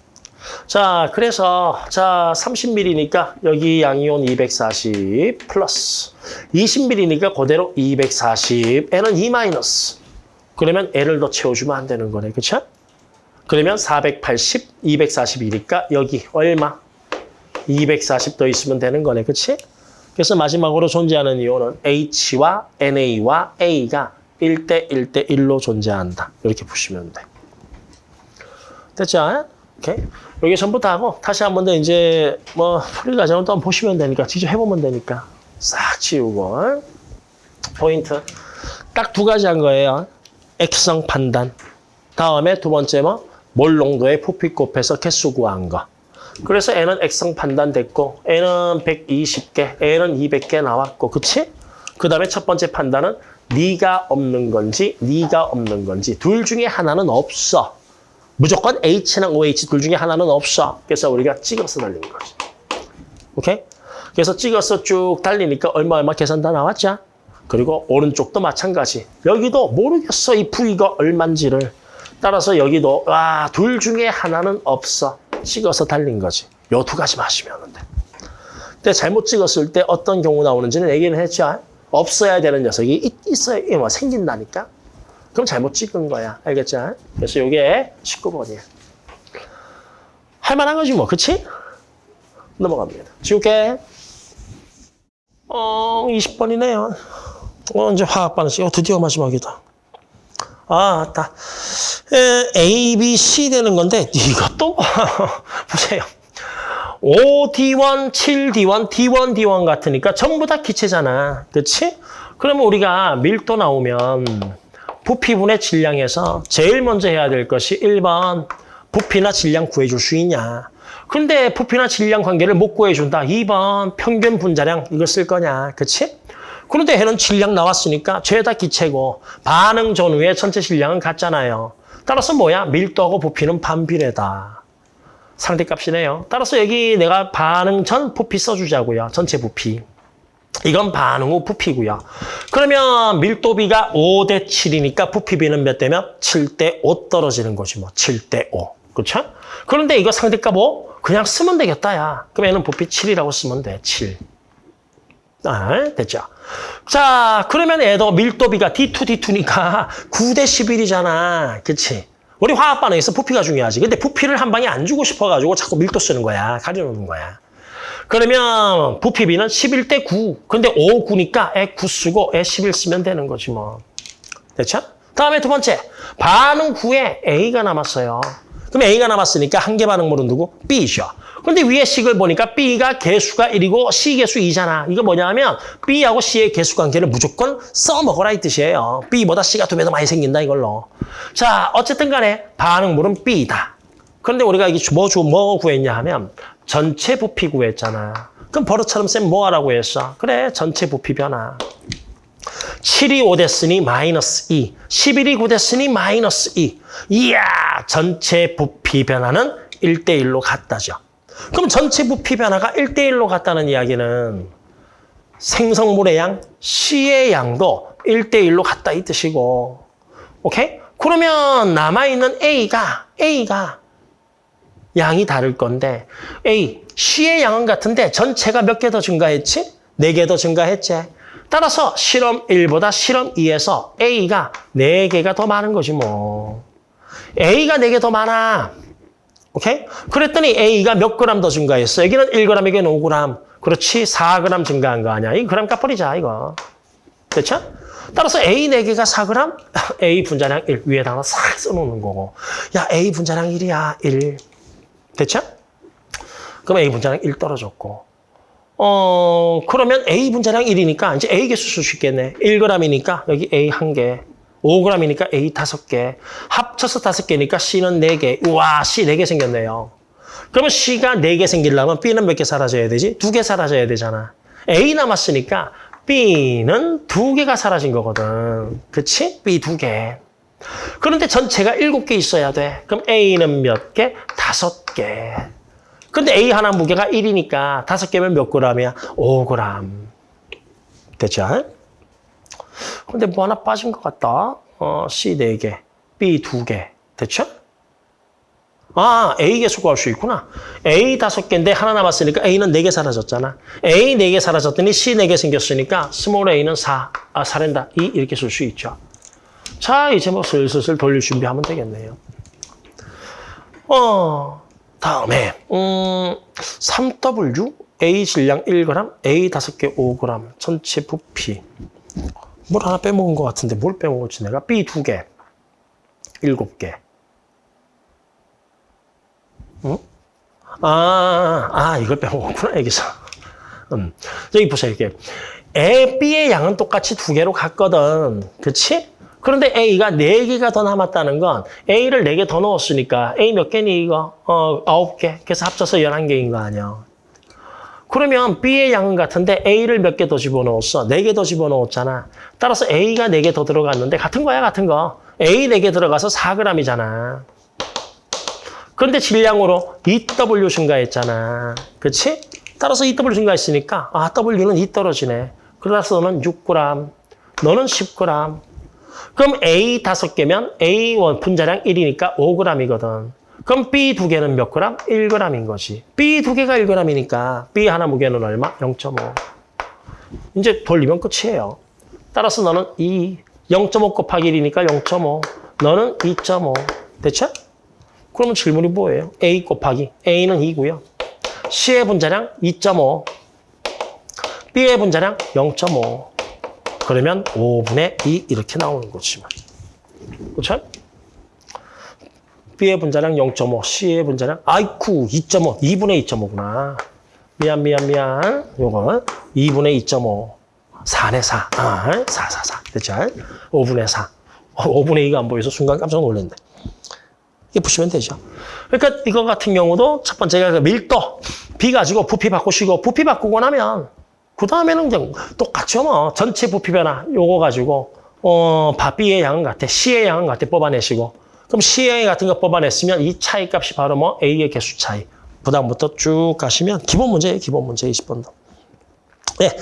자, 그래서 자 30mm니까 여기 양이온 240 플러스 20mm니까 그대로 240. N은 2 마이너스. 그러면 N을 더 채워주면 안 되는 거네. 그렇죠? 그러면 480, 240이니까 여기 얼마? 240 더 있으면 되는 거네. 그렇지? 그래서 마지막으로 존재하는 이온은 H와 NA와 A가 1대 1대 1로 존재한다. 이렇게 보시면 돼. 됐죠? 오케이. 여기 전부 다 하고 다시 한 번 더 이제 뭐 풀이 과정을 또 한번 보시면 되니까 직접 해보면 되니까 싹 지우고 포인트 딱 두 가지 한 거예요. 액성 판단. 다음에 두 번째 뭐 몰 농도의 부피 곱해서 개수 구한 거. 그래서 N은 액성 판단 됐고 N은 120개, N은 200개 나왔고 그치? 그 다음에 첫 번째 판단은 네가 없는 건지 네가 없는 건지 둘 중에 하나는 없어. 무조건 H나 OH 둘 중에 하나는 없어. 그래서 우리가 찍어서 달린 거지. 오케이? 그래서 찍어서 쭉 달리니까 얼마 얼마 계산 다 나왔죠? 그리고 오른쪽도 마찬가지. 여기도 모르겠어 이 부위가 얼만지를. 따라서 여기도 와, 둘 중에 하나는 없어. 찍어서 달린 거지. 요 두 가지 마시면 돼. 근데 잘못 찍었을 때 어떤 경우 나오는지는 얘기는 했죠. 없어야 되는 녀석이 있, 있어야 뭐 생긴다니까. 그럼 잘못 찍은 거야. 알겠죠? 그래서 이게 19번이야. 할 만한 거지 뭐. 그치? 넘어갑니다. 지울게. 어, 20번이네요. 어, 이제 화학 반응식. 어, 드디어 마지막이다. 아. 에, A, B, C 되는 건데 이것도 보세요. 5D1, 7D1, D1, D1 같으니까 전부 다 기체잖아. 그렇지? 그러면 우리가 밀도 나오면 부피분의 질량에서 제일 먼저 해야 될 것이 1번 부피나 질량 구해줄 수 있냐. 근데 부피나 질량 관계를 못 구해준다. 2번 평균 분자량 이거 쓸 거냐. 그렇지? 그런데 해는 질량 나왔으니까 죄다 기체고 반응 전후에 전체 질량은 같잖아요. 따라서 뭐야? 밀도하고 부피는 반비례다. 상대값이네요. 따라서 여기 내가 반응 전 부피 써주자고요. 전체 부피. 이건 반응 후 부피고요. 그러면 밀도비가 5대 7이니까 부피비는 몇 대면? 7대 5 떨어지는 거지 뭐. 7대 5. 그렇죠? 그런데 이거 상대값 5? 그냥 쓰면 되겠다, 야. 그럼 얘는 부피 7이라고 쓰면 돼, 7. 아, 됐죠? 자, 그러면 얘도 밀도비가 D2, D2니까 9대 11이잖아. 그치? 우리 화학 반응에서 부피가 중요하지. 근데 부피를 한 방에 안 주고 싶어가지고 자꾸 밀도 쓰는 거야. 가려놓는 거야. 그러면 부피비는 11대 9. 근데 5, 9니까 애 9 쓰고 애 11 쓰면 되는 거지 뭐. 됐죠? 다음에 두 번째. 반응 후에 A가 남았어요. 그럼 A가 남았으니까 한 개 반응물은 누구? B죠. 근데 위에 식을 보니까 B가 개수가 1이고 C 개수 2잖아. 이거 뭐냐면 B하고 C의 개수 관계를 무조건 써먹어라 이 뜻이에요. B보다 C가 두 배 더 많이 생긴다 이걸로. 자, 어쨌든 간에 반응물은 B다. 그런데 우리가 이게 뭐, 주- 뭐 구했냐 하면 전체 부피 구했잖아. 그럼 버릇처럼 쌤 뭐 하라고 했어? 그래, 전체 부피 변화. 7이 5 됐으니 마이너스 2. 11이 9 됐으니 마이너스 2. 이야, 전체 부피 변화는 1대1로 같다죠. 그럼 전체 부피 변화가 1대1로 같다는 이야기는 생성물의 양, C의 양도 1대1로 같다 이 뜻이고. 오케이? 그러면 남아있는 A가, A가 양이 다를 건데 A, C의 양은 같은데 전체가 몇 개 더 증가했지? 네 개 더 증가했지. 따라서 실험 1보다 실험 2에서 A가 네개가 더 많은 거지 뭐. A가 네개더 많아. 오케이? 그랬더니 A가 몇 그램 더 증가했어? 여기는 1g, 여기는 5g. 그렇지, 4g 증가한 거 아니야? 이 그램 값버리자, 이거. 됐죠? 따라서 A 4개가 4g, A 분자량 1 위에다가 싹 써놓는 거고. 야, A 분자량 1이야, 1. 됐죠? 그럼 A 분자량 1 떨어졌고. 어, 그러면 A 분자량 1이니까 이제 A 개수 쓸 수 있겠네. 1g이니까 여기 A 1개. 5g이니까 A 5개. 합쳐서 5개니까 C는 4개. 우와, C 4개 생겼네요. 그러면 C가 4개 생기려면 B는 몇 개 사라져야 되지? 2개 사라져야 되잖아. A 남았으니까 B는 2개가 사라진 거거든. 그치? B 2개. 그런데 전체가 7개 있어야 돼. 그럼 A는 몇 개? 5개. 근데 A 하나 무게가 1이니까 5개면 몇 g이야? 5g. 됐죠? 근데 뭐 하나 빠진 것 같다. 어, C 4개, B 2개. 됐죠? 아, A 개수 구할 수 있구나. A 5개인데 하나 남았으니까 A는 4개 사라졌잖아. A 4개 사라졌더니 C 4개 생겼으니까 small a는 4, 아, 4랜다. 2 이렇게 쓸 수 있죠. 자, 이제 뭐 슬슬 돌릴 준비하면 되겠네요. 어, 다음에 음, 3W A 질량 1g, A 5개 5g, 전체 부피. 뭘 하나 빼먹은 것 같은데 뭘 빼먹었지 내가? B 2개, 7개. 응? 아, 아, 이걸 빼먹었구나, 여기서. 음. 여기 보세요, 이게. A, B의 양은 똑같이 두 개로 갔거든. 그치? 그런데 A가 네개가더 남았다는 건 A를 네 개 더 넣었으니까 A 몇 개니, 이거? 어, 아홉 개 그래서 합쳐서 11개인 거 아니야. 그러면 B의 양은 같은데 A를 몇 개 더 집어넣었어? 네 개 더 집어넣었잖아. 따라서 A가 네 개 더 들어갔는데 같은 거야, 같은 거. A 네 개 들어가서 4g이잖아. 그런데 질량으로 EW 증가했잖아. 그렇지? 따라서 EW 증가했으니까 아, W는 2 떨어지네. 그래서 너는 6g, 너는 10g. 그럼 A 5개면 A1 분자량 1이니까 5g이거든. 그럼 B 두 개는 몇 g? 1g인 거지. B 두 개가 1g이니까 B 하나 무게는 얼마? 0.5. 이제 돌리면 끝이에요. 따라서 너는 2, 0.5 곱하기 1이니까 0.5. 너는 2.5. 됐죠? 그러면 질문이 뭐예요? A 곱하기 A는 2고요. C의 분자량 2.5. B의 분자량 0.5. 그러면 5분의 2 이렇게 나오는 거지. 그렇죠? B의 분자량 0.5, C의 분자량 아이쿠 2.5, 2분의 2.5구나. 미안 미안 미안. 요거 2분의 2.5. 4네 4. 아, 4, 4, 4. 됐죠? 5분의 4. 5분의 2가 안 보여서 순간 깜짝 놀랐네. 이렇게 보시면 되죠. 그러니까 이거 같은 경우도 첫 번째가 그 밀도, B 가지고 부피 바꾸시고 부피 바꾸고 나면 그 다음에는 그냥 똑같죠 뭐. 전체 부피 변화 요거 가지고 어, 바 B의 양은 같아. C의 양은 같아. 뽑아내시고. 그럼 C의 같은 거 뽑아냈으면 이 차이 값이 바로 뭐 A의 개수 차이. 부담부터 쭉 가시면 기본 문제예요. 기본 문제 20번도. 네.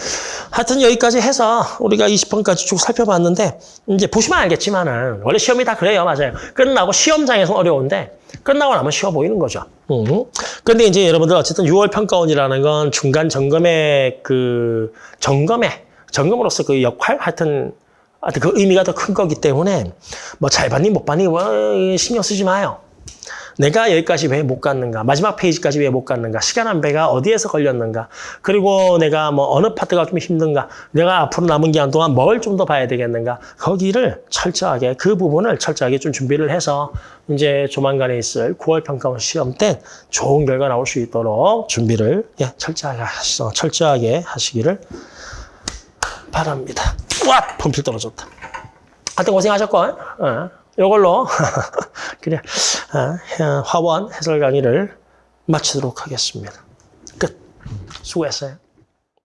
하여튼 여기까지 해서 우리가 20번까지 쭉 살펴봤는데 이제 보시면 알겠지만은 원래 시험이 다 그래요. 맞아요. 끝나고 시험장에서 어려운데 끝나고 나면 쉬워 보이는 거죠. 음. 근데 이제 여러분들 어쨌든 6월 평가원이라는 건 중간 점검의 그 점검의 점검으로서 그 역할 하여튼 하여튼 그 의미가 더 큰 거기 때문에 뭐 잘 봤니 못 봤니 뭐 신경 쓰지 마요. 내가 여기까지 왜 못 갔는가? 마지막 페이지까지 왜 못 갔는가? 시간 안배가 어디에서 걸렸는가? 그리고 내가 뭐 어느 파트가 좀 힘든가? 내가 앞으로 남은 기간 동안 뭘 좀 더 봐야 되겠는가? 거기를 철저하게 그 부분을 철저하게 좀 준비를 해서 이제 조만간에 있을 9월 평가원 시험 때 좋은 결과 나올 수 있도록 준비를 예, 철저하게 하시, 철저하게 하시기를 바랍니다. 와, 펌필 떨어졌다. 하여튼 고생하셨고, 어, 이걸로 그냥 어, 화원 해설 강의를 마치도록 하겠습니다. 끝. 수고했어요.